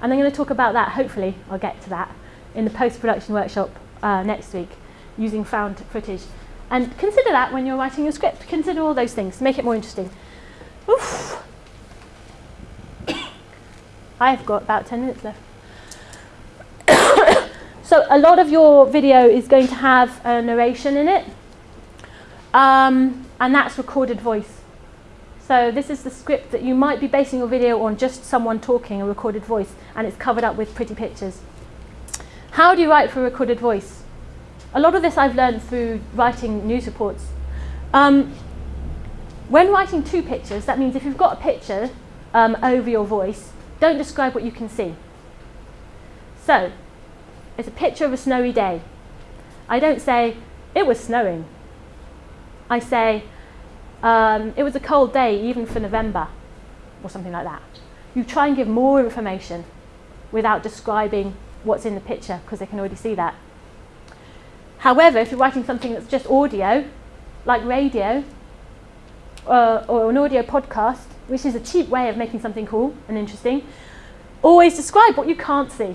And I'm going to talk about that, hopefully I'll get to that, in the post-production workshop uh, next week, using found footage. And consider that when you're writing your script. Consider all those things. Make it more interesting. Oof. I've got about 10 minutes left. so a lot of your video is going to have a narration in it. Um, and that's recorded voice. So this is the script that you might be basing your video on just someone talking, a recorded voice, and it's covered up with pretty pictures. How do you write for a recorded voice? A lot of this I've learned through writing news reports. Um, when writing to pictures, that means if you've got a picture um, over your voice, don't describe what you can see. So, it's a picture of a snowy day. I don't say, it was snowing. I say, um, it was a cold day, even for November, or something like that. You try and give more information without describing what's in the picture, because they can already see that. However, if you're writing something that's just audio, like radio, uh, or an audio podcast, which is a cheap way of making something cool and interesting, always describe what you can't see.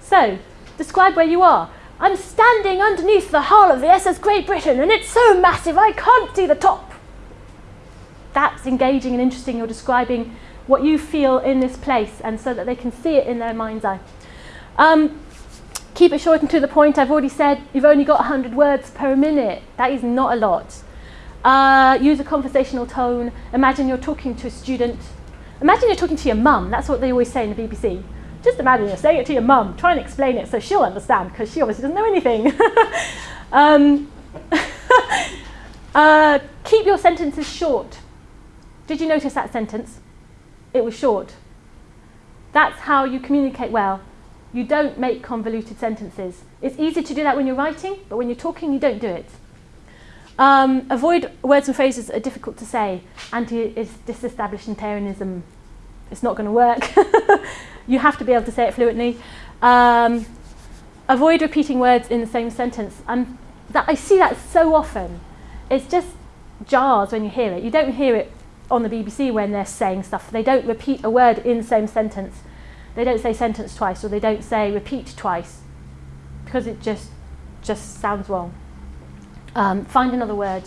So, describe where you are. I'm standing underneath the hull of the SS Great Britain and it's so massive I can't see the top. That's engaging and interesting. You're describing what you feel in this place and so that they can see it in their mind's eye. Um, keep it short and to the point. I've already said you've only got 100 words per minute. That is not a lot. Uh, use a conversational tone. Imagine you're talking to a student. Imagine you're talking to your mum. That's what they always say in the BBC. Just imagine you're saying it to your mum. Try and explain it so she'll understand because she obviously doesn't know anything. um, uh, keep your sentences short. Did you notice that sentence? It was short. That's how you communicate well. You don't make convoluted sentences. It's easy to do that when you're writing, but when you're talking, you don't do it. Um, avoid words and phrases that are difficult to say. Anti-disestablishmentarianism. It's not going to work. you have to be able to say it fluently. Um, avoid repeating words in the same sentence. And that, I see that so often. It's just jars when you hear it. You don't hear it on the BBC when they're saying stuff. They don't repeat a word in the same sentence. They don't say sentence twice or they don't say repeat twice because it just just sounds wrong. Um, find another word.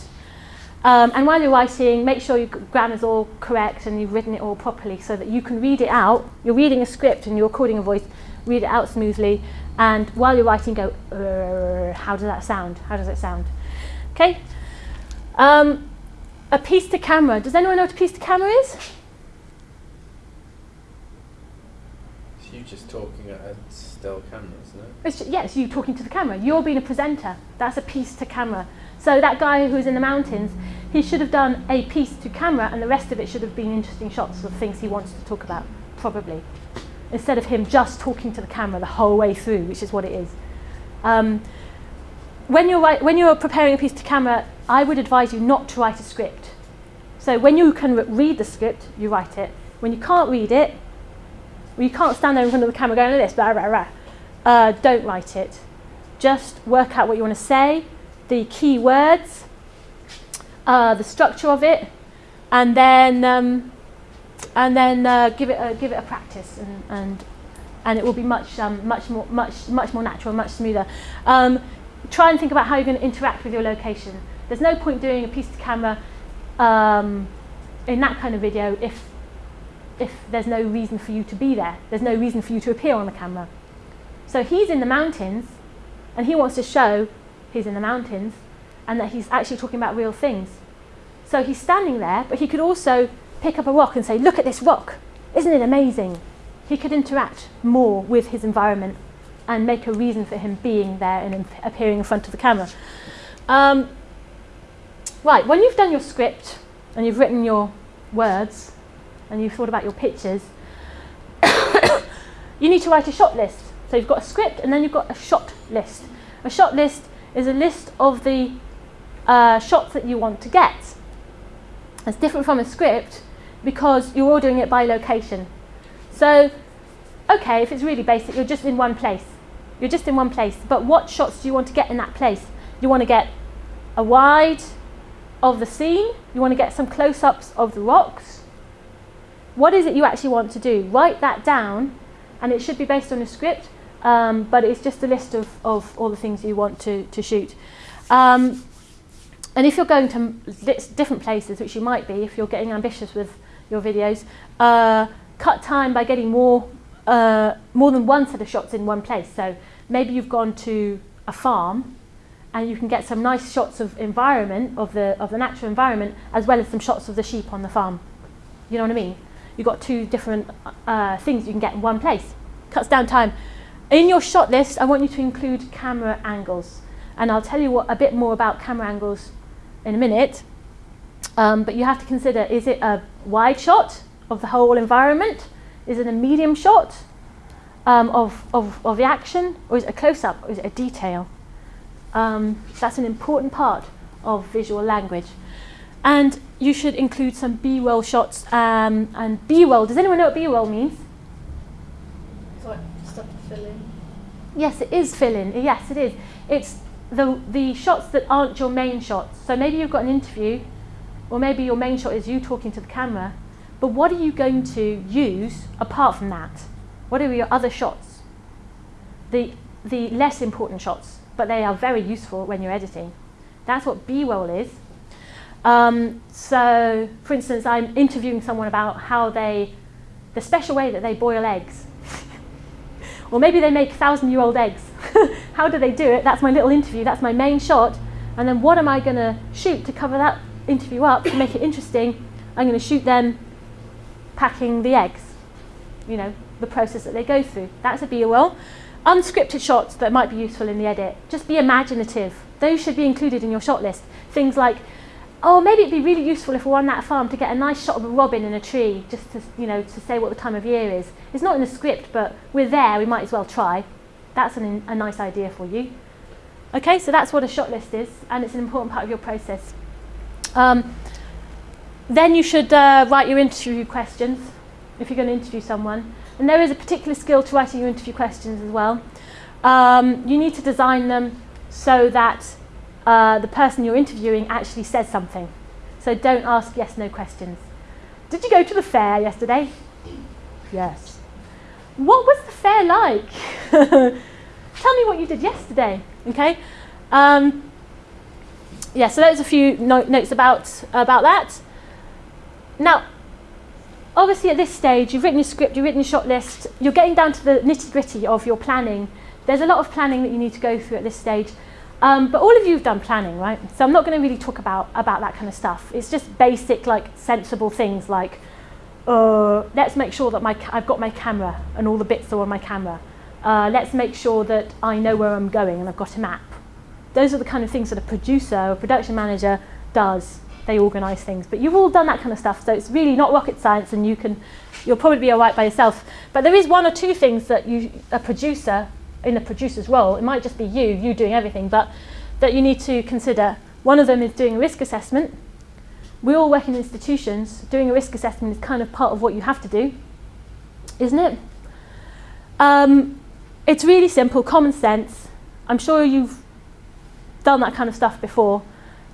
Um, and while you're writing, make sure your grammar's all correct and you've written it all properly so that you can read it out. You're reading a script and you're recording a voice, read it out smoothly. And while you're writing, go, how does that sound? How does it sound? Okay? Um, a piece to camera. Does anyone know what a piece to camera is? It's you just talking at a still camera, isn't it? It's just, yes, you talking to the camera. You're being a presenter. That's a piece to camera. So that guy who's in the mountains, he should have done a piece to camera and the rest of it should have been interesting shots of things he wants to talk about, probably. Instead of him just talking to the camera the whole way through, which is what it is. Um, when, you're, when you're preparing a piece to camera, I would advise you not to write a script. So when you can read the script, you write it. When you can't read it, well, you can't stand there in front of the camera going like this, blah, blah, blah. Uh, don't write it. Just work out what you want to say, the key words, uh, the structure of it, and then um, and then uh, give it a, give it a practice, and and, and it will be much um, much more much much more natural, much smoother. Um, try and think about how you're going to interact with your location. There's no point doing a piece to camera um, in that kind of video if if there's no reason for you to be there. There's no reason for you to appear on the camera. So he's in the mountains and he wants to show he's in the mountains and that he's actually talking about real things. So he's standing there, but he could also pick up a rock and say, look at this rock. Isn't it amazing? He could interact more with his environment and make a reason for him being there and appearing in front of the camera. Um, right, when you've done your script and you've written your words, and you've thought about your pictures, you need to write a shot list. So you've got a script and then you've got a shot list. A shot list is a list of the uh, shots that you want to get. It's different from a script because you're ordering it by location. So, okay, if it's really basic, you're just in one place. You're just in one place. But what shots do you want to get in that place? You want to get a wide of the scene. You want to get some close-ups of the rocks what is it you actually want to do? Write that down, and it should be based on a script, um, but it's just a list of, of all the things you want to, to shoot. Um, and if you're going to different places, which you might be if you're getting ambitious with your videos, uh, cut time by getting more, uh, more than one set of shots in one place. So maybe you've gone to a farm and you can get some nice shots of environment, of the, of the natural environment, as well as some shots of the sheep on the farm. You know what I mean? You've got two different uh, things you can get in one place. Cuts down time. In your shot list, I want you to include camera angles. And I'll tell you what, a bit more about camera angles in a minute. Um, but you have to consider, is it a wide shot of the whole environment? Is it a medium shot um, of, of, of the action? Or is it a close-up? Or is it a detail? Um, that's an important part of visual language. And you should include some B-roll shots. Um, and B-roll, does anyone know what B-roll means? It's like stuff to fill in. Yes, it is fill-in. Yes, it is. It's the, the shots that aren't your main shots. So maybe you've got an interview, or maybe your main shot is you talking to the camera, but what are you going to use apart from that? What are your other shots? The, the less important shots, but they are very useful when you're editing. That's what B-roll is. Um, so, for instance, I'm interviewing someone about how they, the special way that they boil eggs. Or maybe they make thousand-year-old eggs. how do they do it? That's my little interview. That's my main shot. And then what am I going to shoot to cover that interview up to make it interesting? I'm going to shoot them packing the eggs. You know, the process that they go through. That's a B-roll. Unscripted shots that might be useful in the edit. Just be imaginative. Those should be included in your shot list. Things like, oh, maybe it'd be really useful if we're on that farm to get a nice shot of a robin in a tree, just to, you know, to say what the time of year is. It's not in the script, but we're there, we might as well try. That's an, a nice idea for you. Okay, so that's what a shot list is, and it's an important part of your process. Um, then you should uh, write your interview questions if you're going to interview someone. And there is a particular skill to writing your interview questions as well. Um, you need to design them so that uh, the person you're interviewing actually says something. So don't ask yes, no questions. Did you go to the fair yesterday? Yes. What was the fair like? Tell me what you did yesterday, okay? Um, yeah, so there's a few no notes about, about that. Now, obviously at this stage, you've written your script, you've written your shot list, you're getting down to the nitty gritty of your planning. There's a lot of planning that you need to go through at this stage. Um, but all of you have done planning, right? So I'm not going to really talk about, about that kind of stuff. It's just basic, like, sensible things like, uh, let's make sure that my I've got my camera and all the bits are on my camera. Uh, let's make sure that I know where I'm going and I've got a map. Those are the kind of things that a producer or production manager does they organise things. But you've all done that kind of stuff, so it's really not rocket science, and you can, you'll probably be all right by yourself. But there is one or two things that you, a producer, in a producer's role, it might just be you, you doing everything, but that you need to consider. One of them is doing a risk assessment. We all work in institutions. Doing a risk assessment is kind of part of what you have to do, isn't it? Um, it's really simple, common sense. I'm sure you've done that kind of stuff before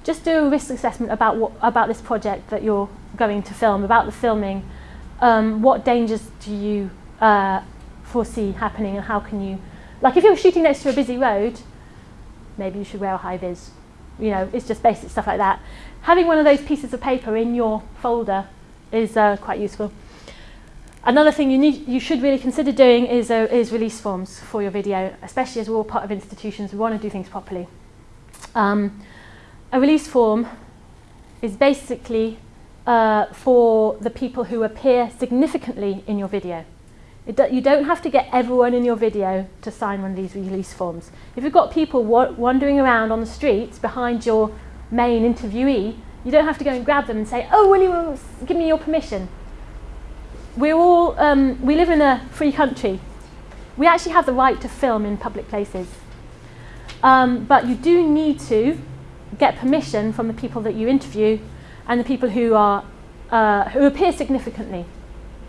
just do a risk assessment about what about this project that you're going to film, about the filming. Um, what dangers do you uh, foresee happening, and how can you, like if you're shooting next to a busy road, maybe you should wear a high vis. You know, it's just basic stuff like that. Having one of those pieces of paper in your folder is uh, quite useful. Another thing you need, you should really consider doing is, uh, is release forms for your video, especially as we're all part of institutions. We want to do things properly. Um, a release form is basically uh, for the people who appear significantly in your video. Do, you don't have to get everyone in your video to sign one of these release forms. If you've got people wa wandering around on the streets behind your main interviewee, you don't have to go and grab them and say, oh, will you give me your permission? We're all, um, we live in a free country. We actually have the right to film in public places. Um, but you do need to get permission from the people that you interview and the people who are uh, who appear significantly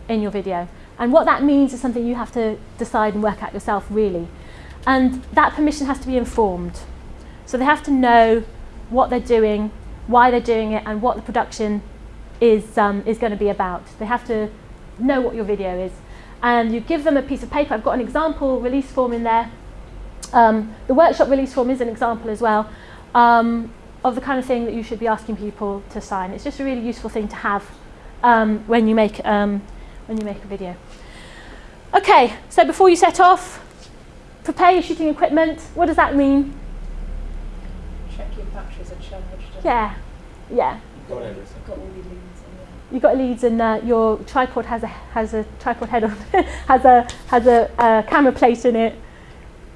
in your video. And what that means is something you have to decide and work out yourself really. And that permission has to be informed. So they have to know what they're doing, why they're doing it, and what the production is, um, is going to be about. They have to know what your video is. And you give them a piece of paper. I've got an example release form in there. Um, the workshop release form is an example as well um, of the kind of thing that you should be asking people to sign. It's just a really useful thing to have um, when, you make, um, when you make a video. Okay, so before you set off, prepare your shooting equipment. What does that mean? Check your batteries are charged. Yeah, yeah. you've got, Got all- everything. got all your leads and yeah. You've got leads and uh, your tripod has a has a tripod head on has a has a uh, camera plate in it.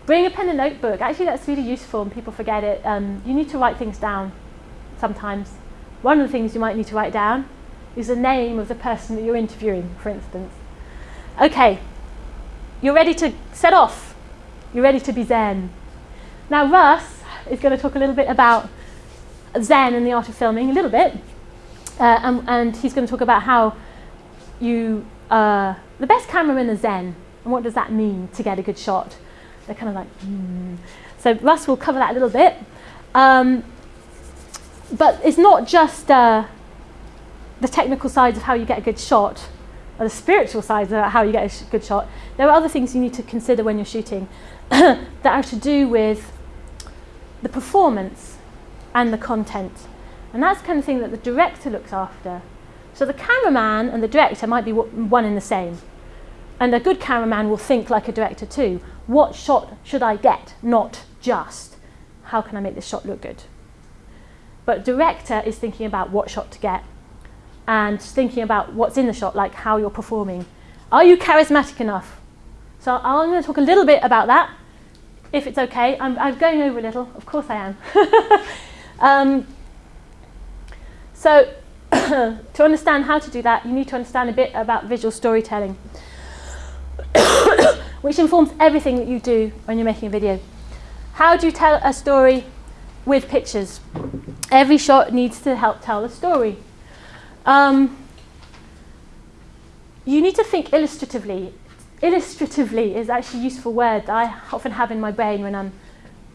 Bring a pen and notebook. Actually, that's really useful, and people forget it. Um, you need to write things down sometimes. One of the things you might need to write down is the name of the person that you're interviewing, for instance. Okay, you're ready to set off. You're ready to be Zen. Now, Russ is going to talk a little bit about Zen and the art of filming, a little bit. Uh, and, and he's going to talk about how you, uh, the best cameramen are Zen. And what does that mean to get a good shot? They're kind of like, hmm. So Russ will cover that a little bit. Um, but it's not just uh, the technical sides of how you get a good shot, or the spiritual sides of how you get a good shot. There are other things you need to consider when you're shooting that have to do with the performance and the content. And that's the kind of thing that the director looks after. So the cameraman and the director might be one and the same. And a good cameraman will think like a director too. What shot should I get? Not just how can I make this shot look good? But director is thinking about what shot to get and thinking about what's in the shot, like how you're performing. Are you charismatic enough? So I'm going to talk a little bit about that, if it's okay. I'm, I'm going over a little. Of course I am. um, so to understand how to do that, you need to understand a bit about visual storytelling, which informs everything that you do when you're making a video. How do you tell a story with pictures? Every shot needs to help tell a story. Um, you need to think illustratively. Illustratively is actually a useful word that I often have in my brain when I'm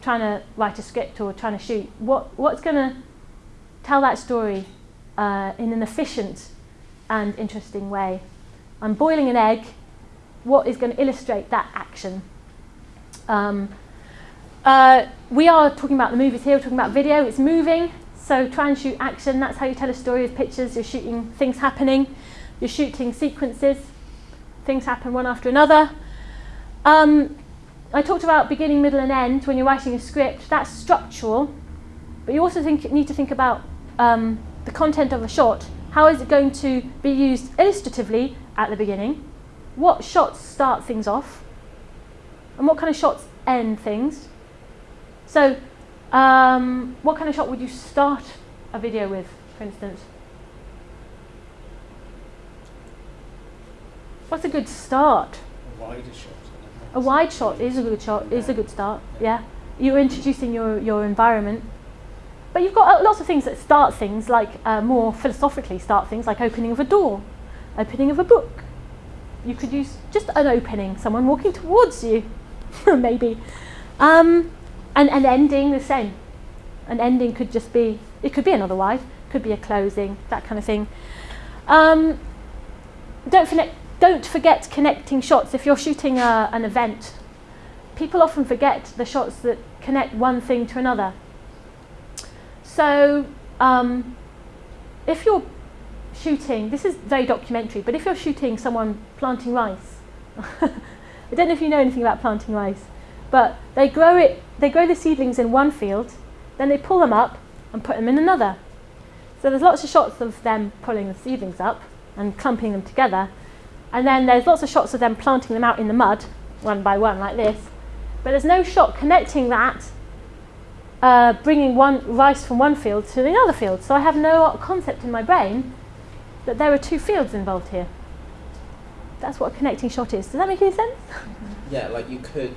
trying to write a script or trying to shoot. What, what's going to tell that story uh, in an efficient and interesting way? I'm boiling an egg. What is going to illustrate that action? Um, uh, we are talking about the movies here, we're talking about video, it's moving, so try and shoot action, that's how you tell a story with pictures, you're shooting things happening, you're shooting sequences, things happen one after another. Um, I talked about beginning, middle and end when you're writing a script, that's structural, but you also think, need to think about um, the content of a shot. How is it going to be used illustratively at the beginning? What shots start things off? And what kind of shots end things? So, um, what kind of shot would you start a video with, for instance? What's a good start? A wider shot. A wide shot is a good shot, is a good start, yeah. You're introducing your, your environment. But you've got uh, lots of things that start things, like uh, more philosophically start things, like opening of a door, opening of a book. You could use just an opening, someone walking towards you, maybe. Um, and an ending the same. An ending could just be, it could be another wide, could be a closing, that kind of thing. Um, don't, forget, don't forget connecting shots. If you're shooting a, an event, people often forget the shots that connect one thing to another. So um, if you're shooting, this is very documentary, but if you're shooting someone planting rice, I don't know if you know anything about planting rice, but they grow it, they grow the seedlings in one field, then they pull them up and put them in another. So there's lots of shots of them pulling the seedlings up and clumping them together, and then there's lots of shots of them planting them out in the mud, one by one like this, but there's no shot connecting that, uh, bringing one rice from one field to the other field. So I have no concept in my brain that there are two fields involved here. That's what a connecting shot is. Does that make any sense? Yeah, like you could,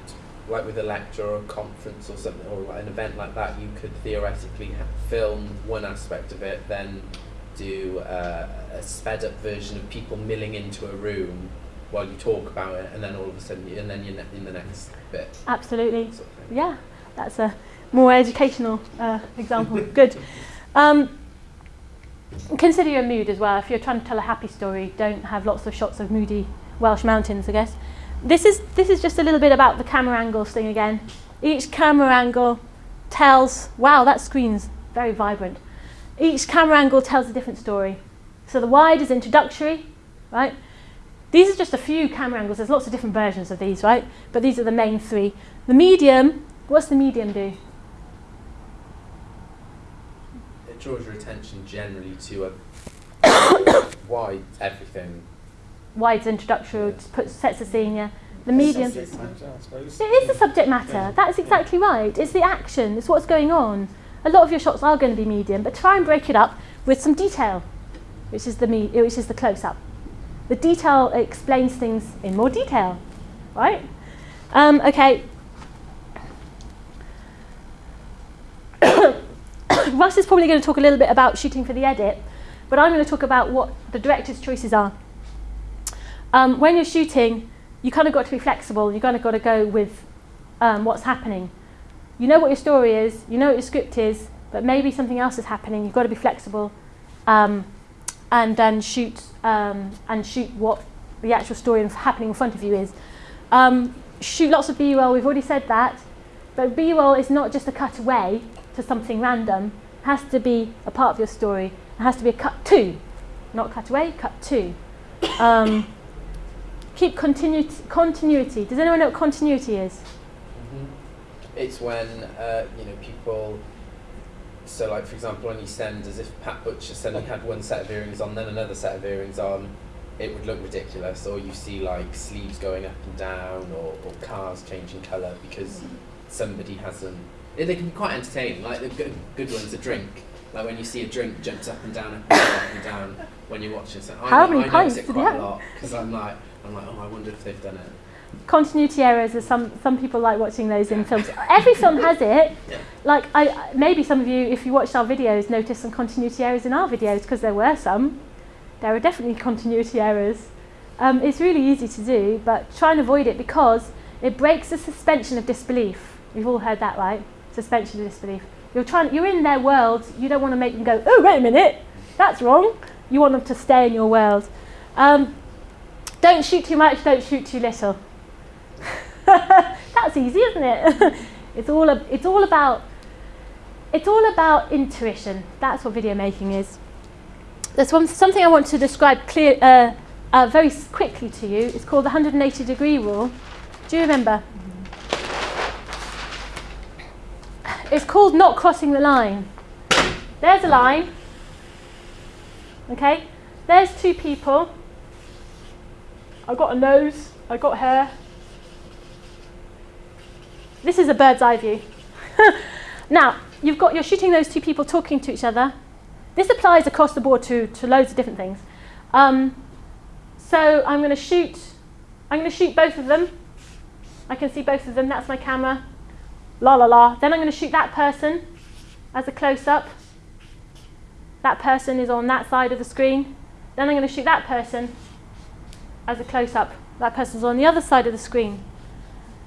like with a lecture or a conference or something, or like an event like that, you could theoretically film one aspect of it, then do uh, a sped up version of people milling into a room while you talk about it, and then all of a sudden, you, and then you're in the next bit. Absolutely. Sort of. Yeah, that's a more educational uh, example. Good. Um, consider your mood as well. If you're trying to tell a happy story, don't have lots of shots of moody Welsh mountains, I guess. This is, this is just a little bit about the camera angles thing again. Each camera angle tells, wow, that screen's very vibrant. Each camera angle tells a different story. So the wide is introductory, right? These are just a few camera angles. There's lots of different versions of these, right? But these are the main three. The medium, what's the medium do? It draws your attention generally to a wide everything. Wide's introductory, puts, sets the scene, yeah. The medium. Subject matter, I suppose. It is the subject matter. That's exactly right. It's the action. It's what's going on. A lot of your shots are going to be medium, but try and break it up with some detail, which is the me- which is the close-up. The detail explains things in more detail, right? Um, okay. Russ is probably going to talk a little bit about shooting for the edit, but I'm going to talk about what the director's choices are. Um, when you're shooting, you kind of got to be flexible. You kind of got to go with um, what's happening. You know what your story is. You know what your script is, but maybe something else is happening. You've got to be flexible, um, and then shoot um, and shoot what the actual story happening in front of you is. Um, shoot lots of B-roll. We've already said that, but B-roll is not just a cutaway to something random. It has to be a part of your story. It has to be a cut to, not cut away, cut to. Keep continuity, continuity. Does anyone know what continuity is? It's when uh, you know people. So, like for example, on EastEnders, as if Pat Butcher suddenly had one set of earrings on, then another set of earrings on, it would look ridiculous. Or you see like sleeves going up and down, or, or cars changing colour because somebody hasn't. They can be quite entertaining. Like the good, good ones, a drink. Like when you see a drink jumps up and down, up and down, up and down when you're watching something. I, How know- many I pints it did quite a lot because I'm like, I'm like, oh, I wonder if they've done it. continuity errors are some some people like watching those in films. Every film has it. Yeah. Like I maybe some of you, if you watched our videos, noticed some continuity errors in our videos because there were some. There are definitely continuity errors. Um, it's really easy to do, but try and avoid it because it breaks the suspension of disbelief. We've all heard that, right? Suspension of disbelief. You're trying. You're in their world. You don't want to make them go, oh wait a minute, that's wrong. You want them to stay in your world. Um, don't shoot too much. Don't shoot too little. That's easy, isn't it? it's all a, it's all about it's all about intuition. That's what video making is. There's one, something I want to describe clear, uh, uh, very quickly to you. It's called the 180 degree rule. Do you remember? It's called not crossing the line. There's a line. Okay? There's two people. I've got a nose, I've got hair. This is a bird's eye view. now, you've got, you're shooting those two people talking to each other. This applies across the board to, to loads of different things. Um, so I'm going to shoot, I'm going to shoot both of them. I can see both of them, that's my camera. La la la. Then I'm going to shoot that person as a close-up. That person is on that side of the screen. Then I'm going to shoot that person as a close-up. That person's on the other side of the screen.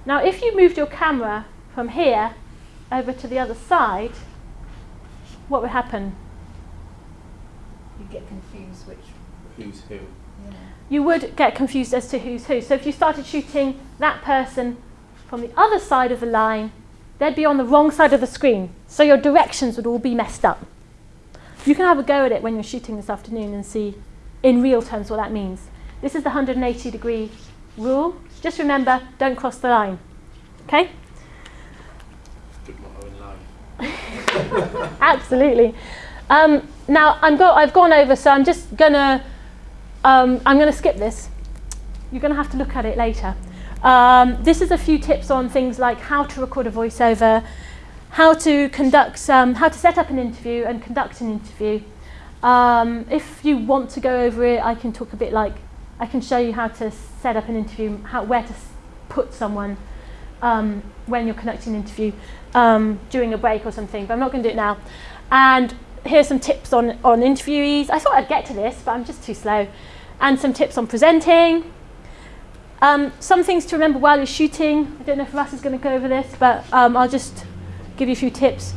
Now, if you moved your camera from here over to the other side, what would happen? You get confused which. Who's who? Yeah. You would get confused as to who's who. So if you started shooting that person from the other side of the line, they'd be on the wrong side of the screen. So your directions would all be messed up. You can have a go at it when you're shooting this afternoon and see in real terms what that means. This is the 180 degree rule. Just remember, don't cross the line. Okay? Absolutely. Um, now I'm go- I've gone over, so I'm just gonna um, I'm gonna skip this. You're gonna have to look at it later. Um, this is a few tips on things like how to record a voiceover, how to conduct, how to set up an interview and conduct an interview. Um, if you want to go over it, I can talk a bit like I can show you how to set up an interview, how where to put someone um, when you're conducting an interview um, during a break or something. But I'm not going to do it now. And here's some tips on on interviewees. I thought I'd get to this, but I'm just too slow. And some tips on presenting. Um, some things to remember while you're shooting. I don't know if Russ is going to go over this, but um, I'll just give you a few tips.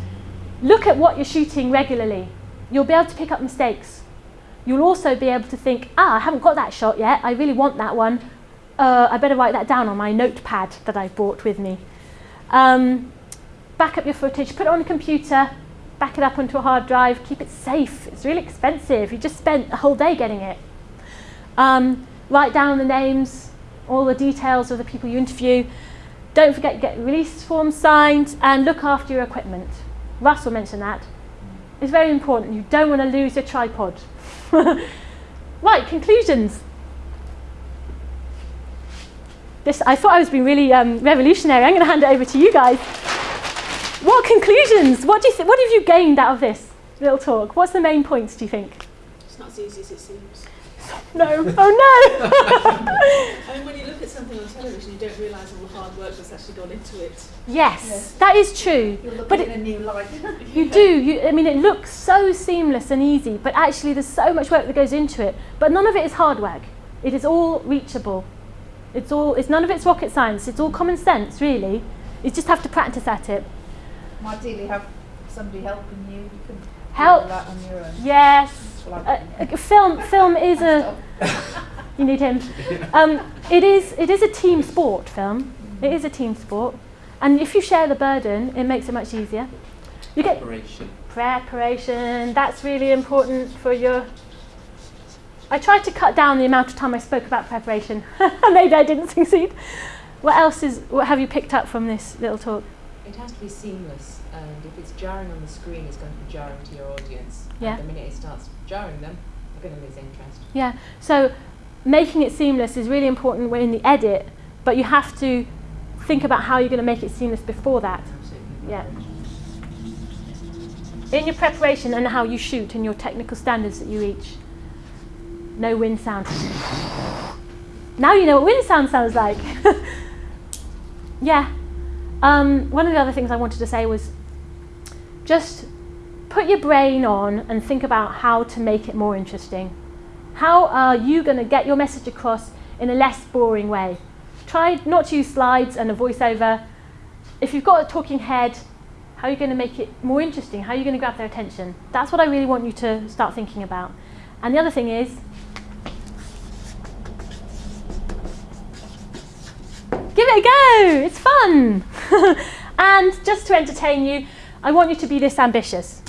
Look at what you're shooting regularly. You'll be able to pick up mistakes. You'll also be able to think, ah, I haven't got that shot yet. I really want that one. Uh, I better write that down on my notepad that I brought with me. Um, back up your footage, put it on the computer, back it up onto a hard drive, keep it safe. It's really expensive. You just spent a whole day getting it. Um, write down the names, all the details of the people you interview. Don't forget to get release forms signed and look after your equipment. Russell mentioned mention that. is very important. You don't want to lose your tripod. right, conclusions. This, I thought I was being really um, revolutionary. I'm going to hand it over to you guys. What conclusions? What, do you what have you gained out of this little talk? What's the main points, do you think? It's not as easy as it seems. No. Oh no! I mean, when you look at something on television, you don't realise all the hard work that's actually gone into it. yes, Yes. that is true. You're looking But in a new light. you do. You, I mean, it looks so seamless and easy, but actually, there's so much work that goes into it. But none of it is hard work. It is all reachable. It's all. It's none of it's rocket science. It's all common sense, really. You just have to practice at it. Ideally, have somebody helping you. You can Help. that on your own. Yes. Well, Uh, I- uh, film. Film is a. You need him. Um, it is. It is a team sport. Film. It is a team sport, and if you share the burden, it makes it much easier. You get Preparation. preparation. That's really important for your. I tried to cut down the amount of time I spoke about preparation. Maybe I didn't succeed. What else is? What have you picked up from this little talk? It has to be seamless, and if it's jarring on the screen, it's going to be jarring to your audience. Yeah. And the minute it starts jarring them, they're going to lose interest. Yeah. So making it seamless is really important when in the edit, but you have to think about how you're going to make it seamless before that. Absolutely. Yeah. In your preparation and how you shoot and your technical standards that you reach. No wind sound. Now you know what wind sound sounds like. yeah. Um, one of the other things I wanted to say was just put your brain on and think about how to make it more interesting. How are you going to get your message across in a less boring way? Try not to use slides and a voiceover. If you've got a talking head, how are you going to make it more interesting? How are you going to grab their attention? That's what I really want you to start thinking about. And the other thing is, give it a go. It's fun. and just to entertain you, I want you to be this ambitious.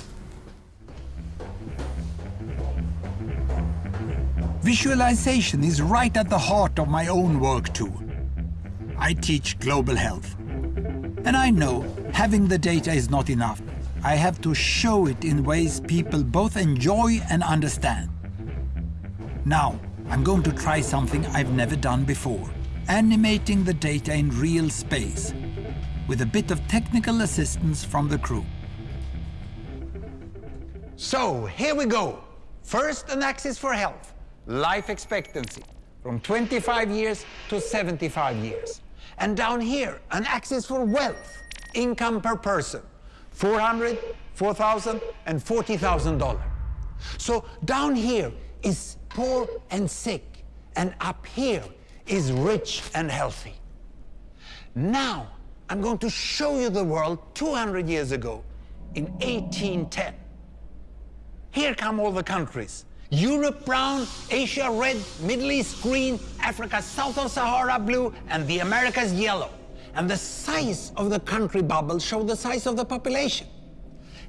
Visualization is right at the heart of my own work too. I teach global health. And I know having the data is not enough. I have to show it in ways people both enjoy and understand. Now, I'm going to try something I've never done before. Animating the data in real space, with a bit of technical assistance from the crew. So, here we go. First, an axis for health, life expectancy, from 25 years to 75 years. And down here, an axis for wealth, income per person, 400, 4,000, and $40,000. So down here is poor and sick, and up here is rich and healthy. Now, I'm going to show you the world 200 years ago, in 1810. Here come all the countries. Europe brown, Asia red, Middle East green, Africa south of Sahara blue, and the Americas yellow. And the size of the country bubbles show the size of the population.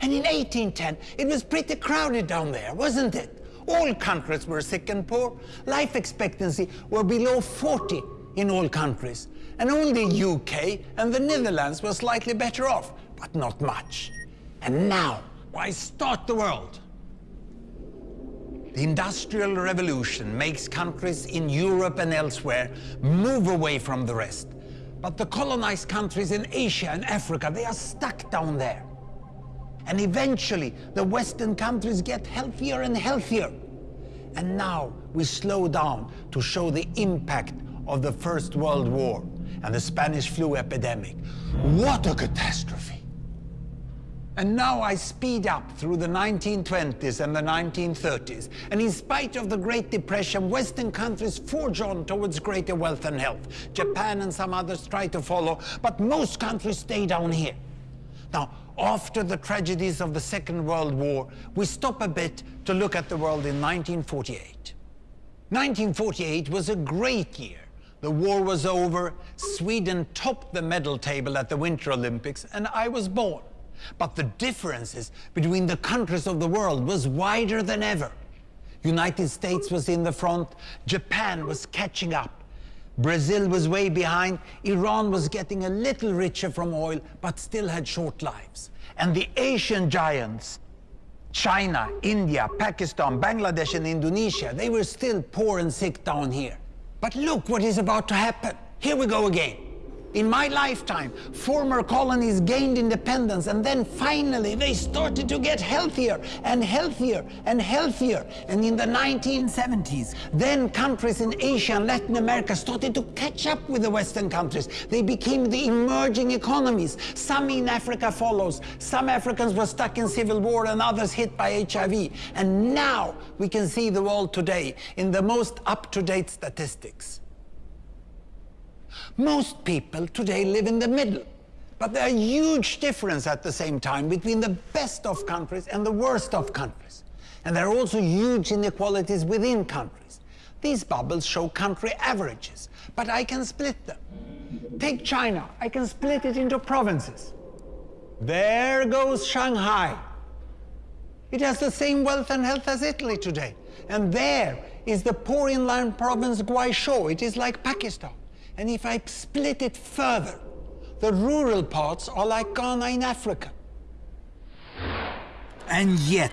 And in 1810, it was pretty crowded down there, wasn't it? All countries were sick and poor. Life expectancy were below 40 in all countries. And only UK and the Netherlands were slightly better off, but not much. And now, why start the world? The Industrial Revolution makes countries in Europe and elsewhere move away from the rest. But the colonized countries in Asia and Africa, they are stuck down there. And eventually, the Western countries get healthier and healthier. And now we slow down to show the impact of the First World War and the Spanish flu epidemic. What a catastrophe! And now I speed up through the 1920s and the 1930s. And in spite of the Great Depression, Western countries forge on towards greater wealth and health. Japan and some others try to follow, but most countries stay down here. Now, after the tragedies of the Second World War, we stop a bit to look at the world in 1948. 1948 was a great year. The war was over, Sweden topped the medal table at the Winter Olympics, and I was born. But the differences between the countries of the world was wider than ever. United States was in the front, Japan was catching up. Brazil was way behind, Iran was getting a little richer from oil, but still had short lives. And the Asian giants, China, India, Pakistan, Bangladesh, and Indonesia, they were still poor and sick down here. But look what is about to happen. Here we go again. In my lifetime, former colonies gained independence and then finally they started to get healthier and healthier and healthier. And in the 1970s, then countries in Asia and Latin America started to catch up with the Western countries. They became the emerging economies. Some in Africa follows. Some Africans were stuck in civil war and others hit by HIV. And now we can see the world today in the most up-to-date statistics. Most people today live in the middle. But there are huge differences at the same time between the best of countries and the worst of countries. And there are also huge inequalities within countries. These bubbles show country averages, but I can split them. Take China, I can split it into provinces. There goes Shanghai. It has the same wealth and health as Italy today. And there is the poor inland province Guizhou. It is like Pakistan. And if I split it further, the rural parts are like Ghana in Africa. And yet,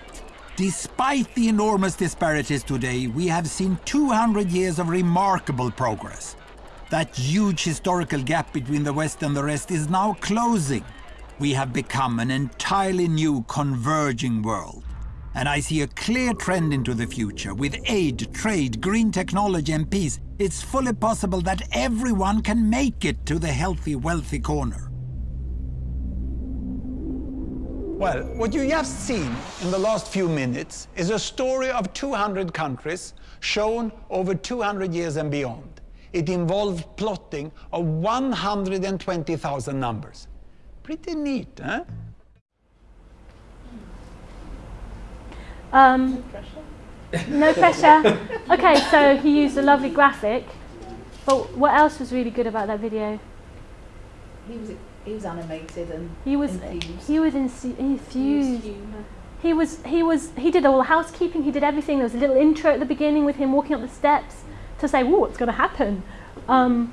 despite the enormous disparities today, we have seen 200 years of remarkable progress. That huge historical gap between the West and the rest is now closing. We have become an entirely new converging world. And I see a clear trend into the future. With aid, trade, green technology and peace, it's fully possible that everyone can make it to the healthy, wealthy corner. Well, what you have seen in the last few minutes is a story of 200 countries shown over 200 years and beyond. It involved plotting of 120,000 numbers. Pretty neat, huh? Um, no pressure. okay, so he used a lovely graphic. But what else was really good about that video? He was he was animated and He was infused. he was insu- infused. He was he was he did all the housekeeping. He did everything. There was a little intro at the beginning with him walking up the steps to say, "Whoa, what's going to happen?" Um,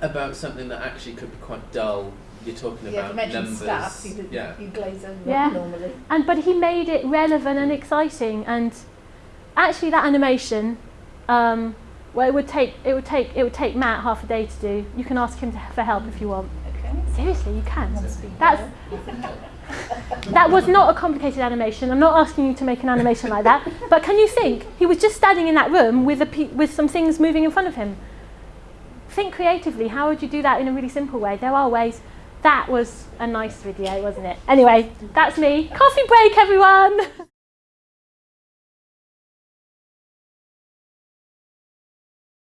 About something that actually could be quite dull. You're talking yeah, about you mentioned numbers. staff, you did yeah. you glaze over Yeah. normally. and but he made it relevant and exciting. And actually, that animation, um, well, it would take it would take it would take Matt half a day to do. You can ask him to, for help if you want. Okay. Seriously, you can. That's that was not a complicated animation. I'm not asking you to make an animation like that. But can you think? He was just standing in that room with a pe- with some things moving in front of him. Think creatively. How would you do that in a really simple way? There are ways. That was a nice video, wasn't it? Anyway, that's me. Coffee break, everyone.